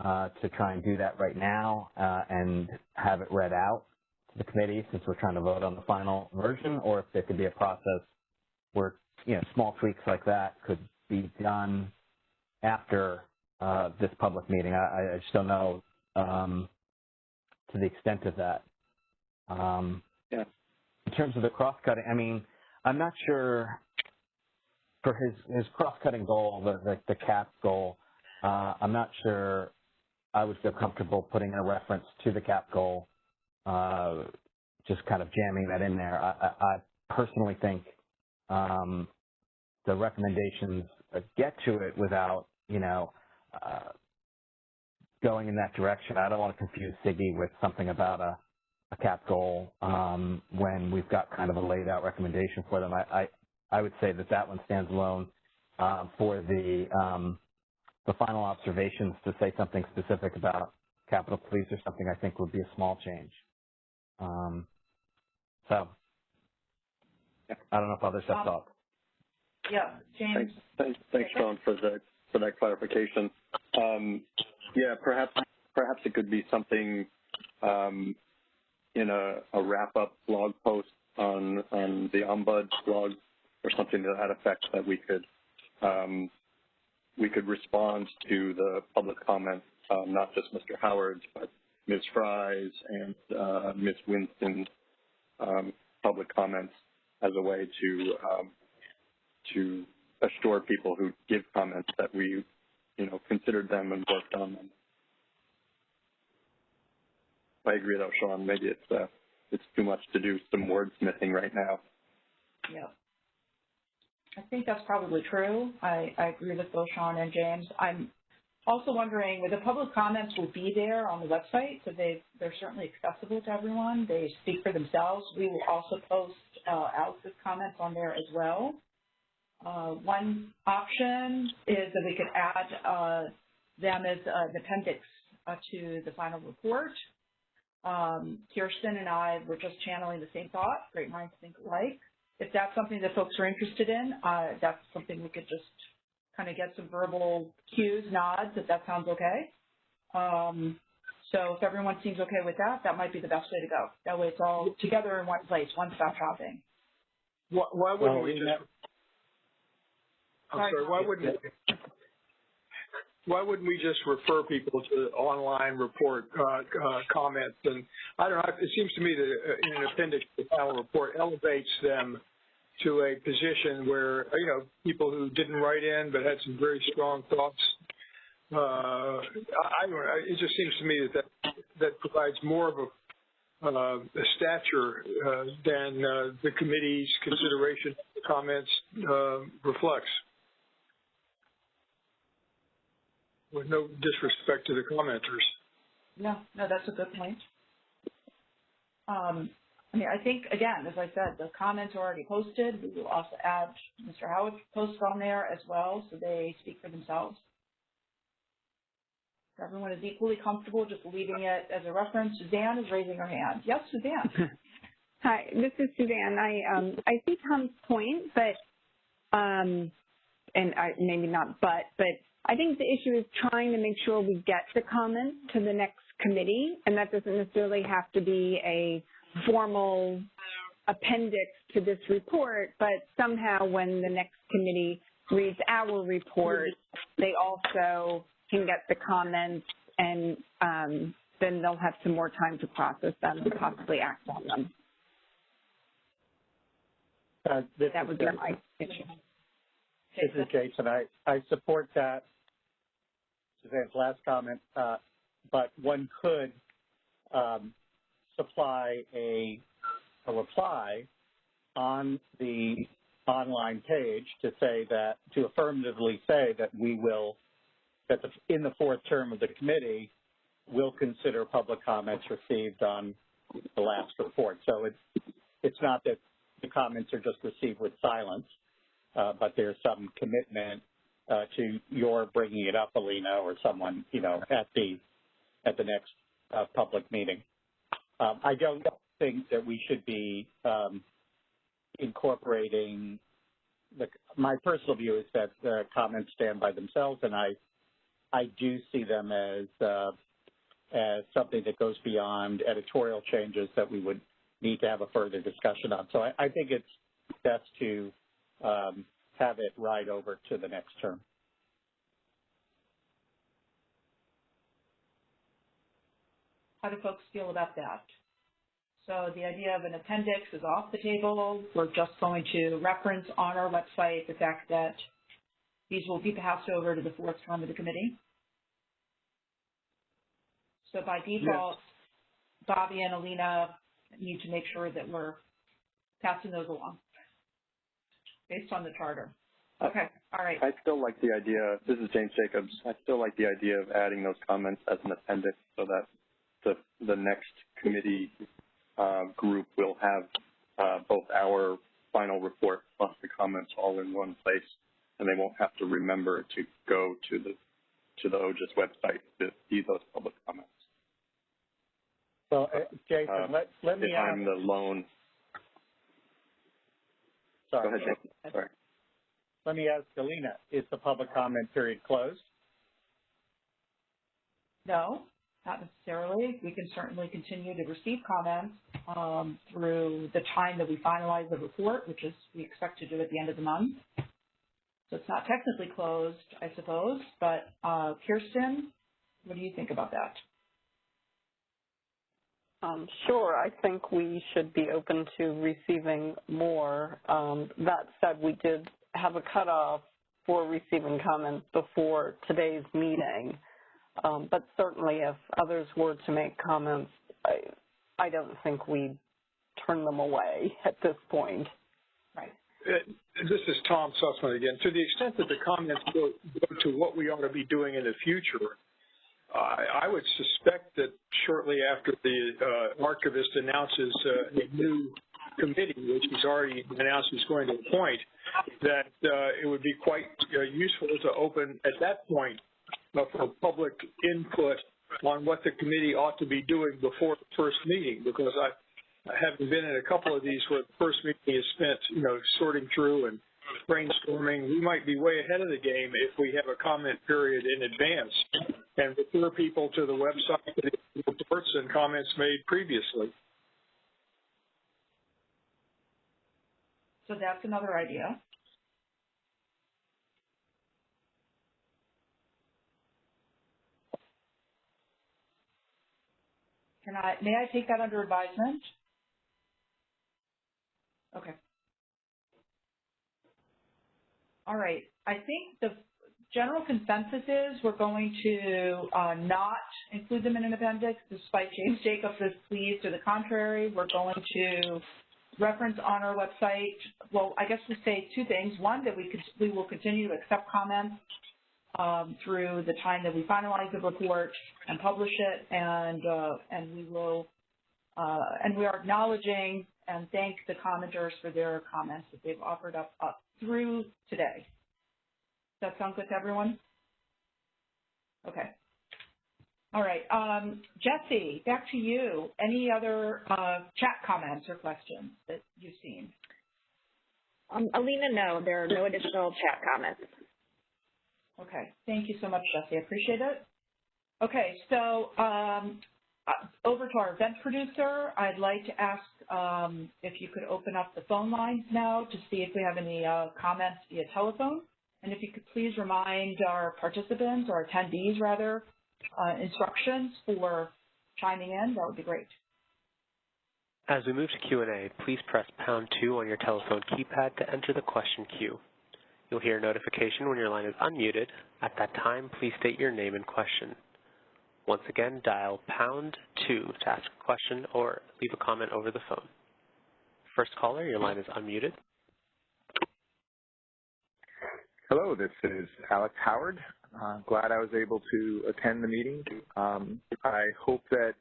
uh, to try and do that right now uh, and have it read out to the committee since we're trying to vote on the final version, or if there could be a process where you know small tweaks like that could be done after uh, this public meeting. I, I just don't know um, to the extent of that. Um, yeah. In terms of the cross-cutting, I mean, I'm not sure for his his cross-cutting goal, the the, the cap goal. Uh, I'm not sure I would feel comfortable putting a reference to the cap goal, uh, just kind of jamming that in there. I, I, I personally think um, the recommendations get to it without, you know, uh, going in that direction. I don't want to confuse CIGIE with something about a, a cap goal um, when we've got kind of a laid out recommendation for them. I, I, I would say that that one stands alone uh, for the um, the final observations to say something specific about Capitol Police or something I think would be a small change. Um, so I don't know if others have thoughts. Yeah, James. Thanks, thanks, thanks Sean, for the for that clarification. Um, yeah, perhaps perhaps it could be something um, in a, a wrap-up blog post on on the Ombud blog or something to that effect that we could um, we could respond to the public comments, um, not just Mr. Howard's, but Ms. Fry's and uh, Ms. Winston's um, public comments as a way to um, to assure people who give comments that we, you know, considered them and worked on them. I agree though, Sean, maybe it's uh, it's too much to do some wordsmithing right now. Yeah. I think that's probably true. I, I agree with both Sean and James. I'm also wondering, the public comments will be there on the website, so they, they're certainly accessible to everyone. They speak for themselves. We will also post uh, Alex's comments on there as well. Uh, one option is that we could add uh, them as an appendix uh, to the final report. Um, Kirsten and I were just channeling the same thought, great minds think alike. If that's something that folks are interested in, uh, that's something we could just kind of get some verbal cues, nods, if that sounds okay. Um, so if everyone seems okay with that, that might be the best way to go. That way it's all together in one place, one-stop shopping. Why, why wouldn't we just I'm sorry, why wouldn't why wouldn't we just refer people to online report uh, uh, comments? And I don't know, it seems to me that uh, in an appendix to the final report elevates them to a position where, you know, people who didn't write in but had some very strong thoughts, uh, I, I, it just seems to me that that, that provides more of a, uh, a stature uh, than the committee's consideration comments reflects. With no disrespect to the commenters. No, no, that's a good point. Um, I mean, I think, again, as I said, the comments are already posted. We will also add Mr. Howard's posts on there as well, so they speak for themselves. If everyone is equally comfortable just leaving it as a reference. Suzanne is raising her hand. Yes, Suzanne. Hi, this is Suzanne. I um, I see Tom's point, but um, and I, maybe not but, but I think the issue is trying to make sure we get the comment to the next committee, and that doesn't necessarily have to be a formal appendix to this report, but somehow when the next committee reads our report, they also can get the comments and um, then they'll have some more time to process them and possibly act on them. Uh, that would be my issue. This is Jason. I, I support that Suzanne's last comment, uh, but one could um, supply a, reply on the online page to say that, to affirmatively say that we will, that in the fourth term of the committee, will consider public comments received on the last report. So it's, it's not that the comments are just received with silence, uh, but there's some commitment uh, to your bringing it up, Alina, or someone, you know, at the at the next uh, public meeting. Um, I don't think that we should be um, incorporating the. My personal view is that the comments stand by themselves, and I I do see them as uh, as something that goes beyond editorial changes that we would need to have a further discussion on. So I, I think it's best to um, have it ride over to the next term. How do folks feel about that? So the idea of an appendix is off the table. We're just going to reference on our website the fact that these will be passed over to the fourth term of the committee. So by default, yes. Bobby and Alina need to make sure that we're passing those along based on the charter. Okay, all right. I still like the idea, this is James Jacobs, I still like the idea of adding those comments as an appendix so that the, the next committee uh, group will have uh, both our final report plus the comments all in one place, and they won't have to remember to go to the to the OGIS website to see those public comments. So, uh, Jason, uh, let, let me if ask. I'm the lone. Sorry. Go ahead, Jason. Sorry. Let me ask Alina, is the public comment period closed? No not necessarily. We can certainly continue to receive comments um, through the time that we finalize the report, which is we expect to do at the end of the month. So it's not technically closed, I suppose, but uh, Kirsten, what do you think about that? Um, sure, I think we should be open to receiving more. Um, that said, we did have a cutoff for receiving comments before today's meeting. Um, but certainly if others were to make comments, I, I don't think we'd turn them away at this point. Right. Uh, this is Tom Susman again. To the extent that the comments go, go to what we ought to be doing in the future, I would suspect that shortly after the uh, archivist announces uh, a new committee, which he's already announced he's going to appoint, that uh, it would be quite uh, useful to open at that point for public input on what the committee ought to be doing before the first meeting, because I, having been in a couple of these where the first meeting is spent, you know, sorting through and brainstorming, we might be way ahead of the game if we have a comment period in advance and refer people to the website reports and comments made previously. So that's another idea. Can I, may I take that under advisement? Okay. All right. I think the general consensus is we're going to uh, not include them in an appendix, despite James Jacobs is pleased. To the contrary, we're going to reference on our website. Well, I guess we say two things. One, that we could we will continue to accept comments um, through the time that we finalize the report and publish it, and uh, and we will uh, and we are acknowledging and thank the commenters for their comments that they've offered up, up through today. Does that sound good to everyone? Okay. All right. Um, Jessie, back to you. Any other uh, chat comments or questions that you've seen? Um, Alina, no, there are no additional chat comments. Okay, thank you so much, Jessie. I appreciate it. Okay, so um, over to our event producer, I'd like to ask um, if you could open up the phone lines now to see if we have any uh, comments via telephone. And if you could please remind our participants, or attendees rather, uh, instructions for chiming in, that would be great. As we move to Q&A, please press pound two on your telephone keypad to enter the question queue. You'll hear a notification when your line is unmuted. At that time, please state your name and question. Once again, dial pound two to ask a question or leave a comment over the phone. First caller, your line is unmuted. Hello, this is Alex Howard. Uh, glad I was able to attend the meeting. Um, I hope that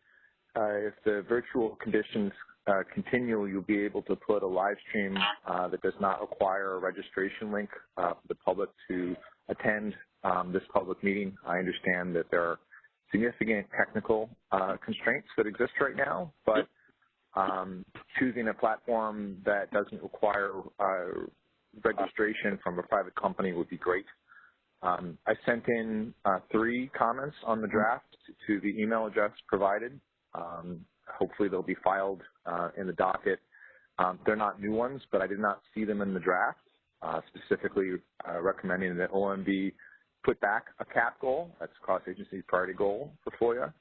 uh, if the virtual conditions uh, continue, you'll be able to put a live stream uh, that does not require a registration link uh, for the public to attend um, this public meeting. I understand that there are significant technical uh, constraints that exist right now, but um, choosing a platform that doesn't require uh, registration from a private company would be great. Um, I sent in uh, three comments on the draft to the email address provided. Um, hopefully they'll be filed uh, in the docket. Um, they're not new ones, but I did not see them in the draft, uh, specifically uh, recommending that OMB put back a CAP goal, that's cross-agency priority goal for FOIA,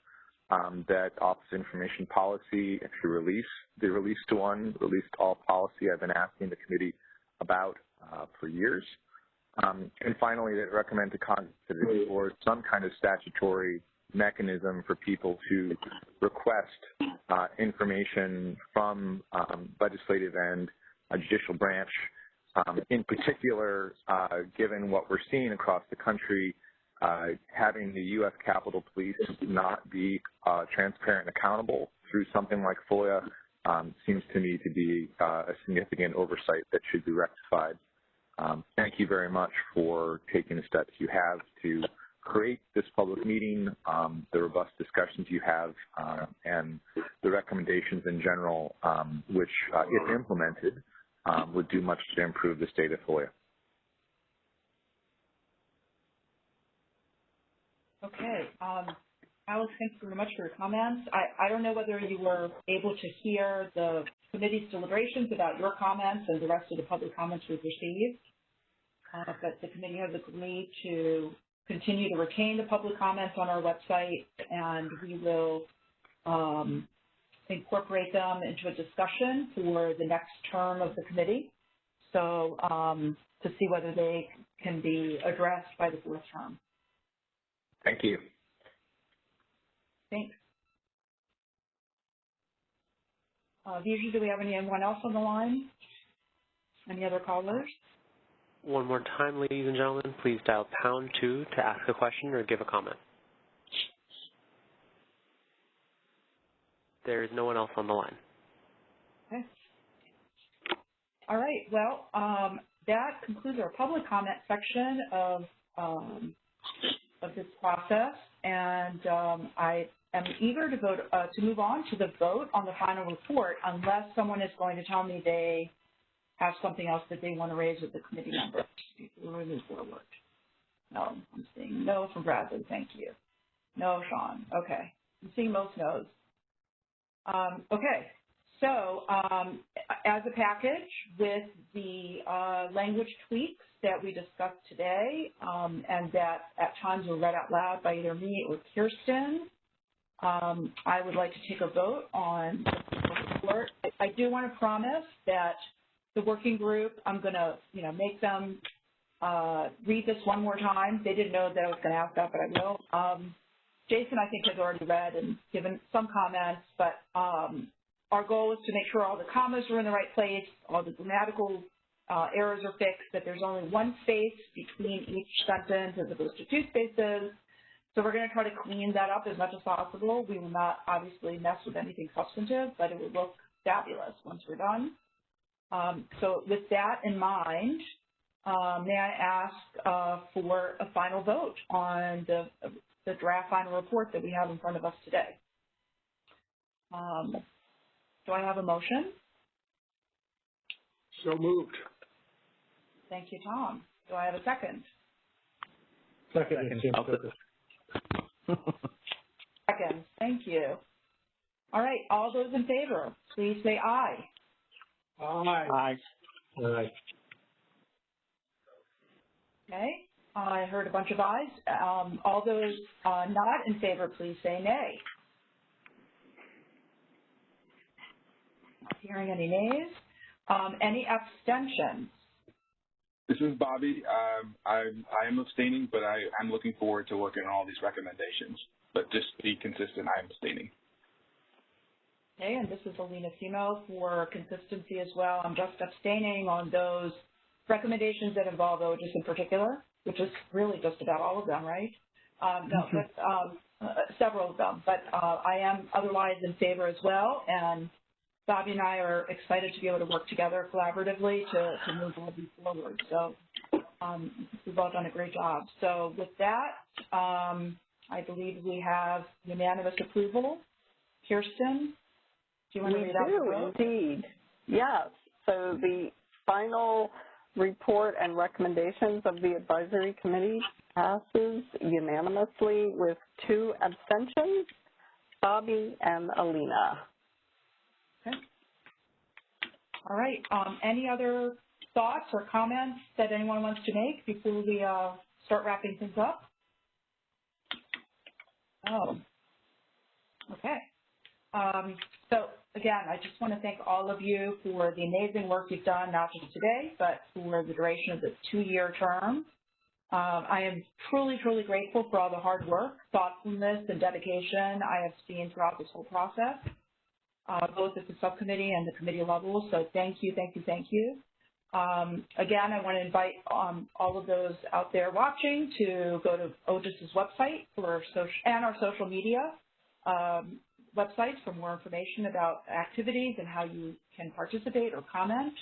um, that Office of Information Policy actually release the release to one, released all policy I've been asking the committee about uh, for years. Um, and finally, that recommend to Congress explore some kind of statutory mechanism for people to request uh, information from um, legislative and a judicial branch. Um, in particular, uh, given what we're seeing across the country, uh, having the U.S. Capitol Police not be uh, transparent and accountable through something like FOIA um, seems to me to be uh, a significant oversight that should be rectified. Um, thank you very much for taking the steps you have to create this public meeting, um, the robust discussions you have, uh, and the recommendations in general, um, which, uh, if implemented, would do much to improve the state of FOIA. Okay. Um, Alex, thanks very much for your comments. I, I don't know whether you were able to hear the committee's deliberations about your comments and the rest of the public comments we've received, uh, but the committee has agreed to continue to retain the public comments on our website, and we will um, incorporate them into a discussion for the next term of the committee. So um, to see whether they can be addressed by the fourth term. Thank you. Thanks. Uh, Vijay, do we have anyone else on the line? Any other callers? One more time, ladies and gentlemen, please dial pound two to ask a question or give a comment. There is no one else on the line. Okay. All right. Well, um, that concludes our public comment section of um, of this process, and um, I am eager to vote uh, to move on to the vote on the final report, unless someone is going to tell me they have something else that they want to raise with the committee members before we move forward. No, I'm seeing no from Bradley. Thank you. No, Sean. Okay. I'm seeing most no's. Um, okay. So um, as a package with the uh, language tweaks that we discussed today um, and that at times were read out loud by either me or Kirsten, um, I would like to take a vote on the report. I, do want to promise that the working group, I'm going to, you know, make them uh, read this one more time. They didn't know that I was going to ask that, but I will. Jason, I think, has already read and given some comments, but um, our goal is to make sure all the commas are in the right place, all the grammatical uh, errors are fixed, that there's only one space between each sentence as opposed to two spaces. So we're going to try to clean that up as much as possible. We will not obviously mess with anything substantive, but it will look fabulous once we're done. Um, so with that in mind, uh, may I ask uh, for a final vote on the, the draft final report that we have in front of us today? Um, do I have a motion? So moved. Thank you, Tom. Do I have a second? Second. Second. Thank you. All right. All those in favor, please say aye. Aye. Aye. Aye. Okay. I heard a bunch of ayes. Um, all those uh, not in favor, please say nay. Not hearing any nays. Um, any abstentions? This is Bobby. Um, I, I am abstaining, but I, I'm looking forward to working on all these recommendations. But just to be consistent, I am abstaining. Okay, and this is Alina Semo for consistency as well. I'm just abstaining on those recommendations that involve OGIS in particular, which is really just about all of them, right? Um, no, but um, uh, several of them. But uh, I am otherwise in favor as well, and Bobby and I are excited to be able to work together collaboratively to, to move all these forward. So um, we've all done a great job. So with that, um, I believe we have unanimous approval. Kirsten, do you want to we read out the do, vote? indeed. Yes. So the final report and recommendations of the advisory committee passes unanimously with two abstentions, Bobby and Alina. Okay. All right. Um, any other thoughts or comments that anyone wants to make before we uh, start wrapping things up? Oh. Okay. Um, so again, I just want to thank all of you for the amazing work you've done, not just today, but for the duration of this two-year term. Um, I am truly, truly grateful for all the hard work, thoughtfulness, and dedication I have seen throughout this whole process, uh, both at the subcommittee and the committee level. So thank you, thank you, thank you. Um, again, I want to invite um, all of those out there watching to go to OGIS's website for social, and our social media um, websites for more information about activities and how you can participate or comment.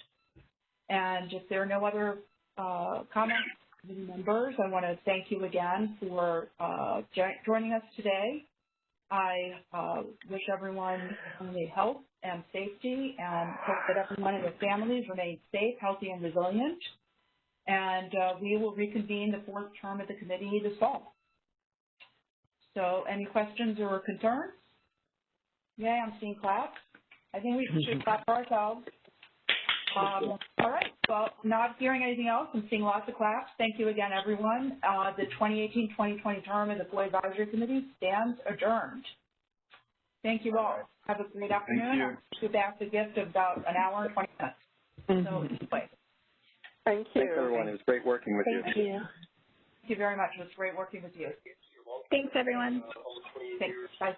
And if there are no other uh, comments, members, I want to thank you again for uh, joining us today. I uh, wish everyone only health and safety and hope that everyone and their families remain safe, healthy, and resilient. And uh, we will reconvene the fourth term of the committee this fall. So any questions or concerns? Yeah, I'm seeing claps. I think we should clap for ourselves. Um, all right, well, not hearing anything else, I'm seeing lots of claps. Thank you again, everyone. Uh, the 2018-2020 term of the FOIA Advisory Committee stands adjourned. Thank you all. Have a great afternoon. Thank you. I'll give back the gift of about an hour and 20 minutes. Mm-hmm. So, anyway, Thank you. Thanks, everyone. It was great working with Thank you. you. thank you very much. It was great working with you. Thanks, everyone. Thanks. Bye.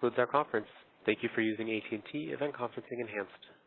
Concludes our conference. Thank you for using AT&T Event Conferencing Enhanced.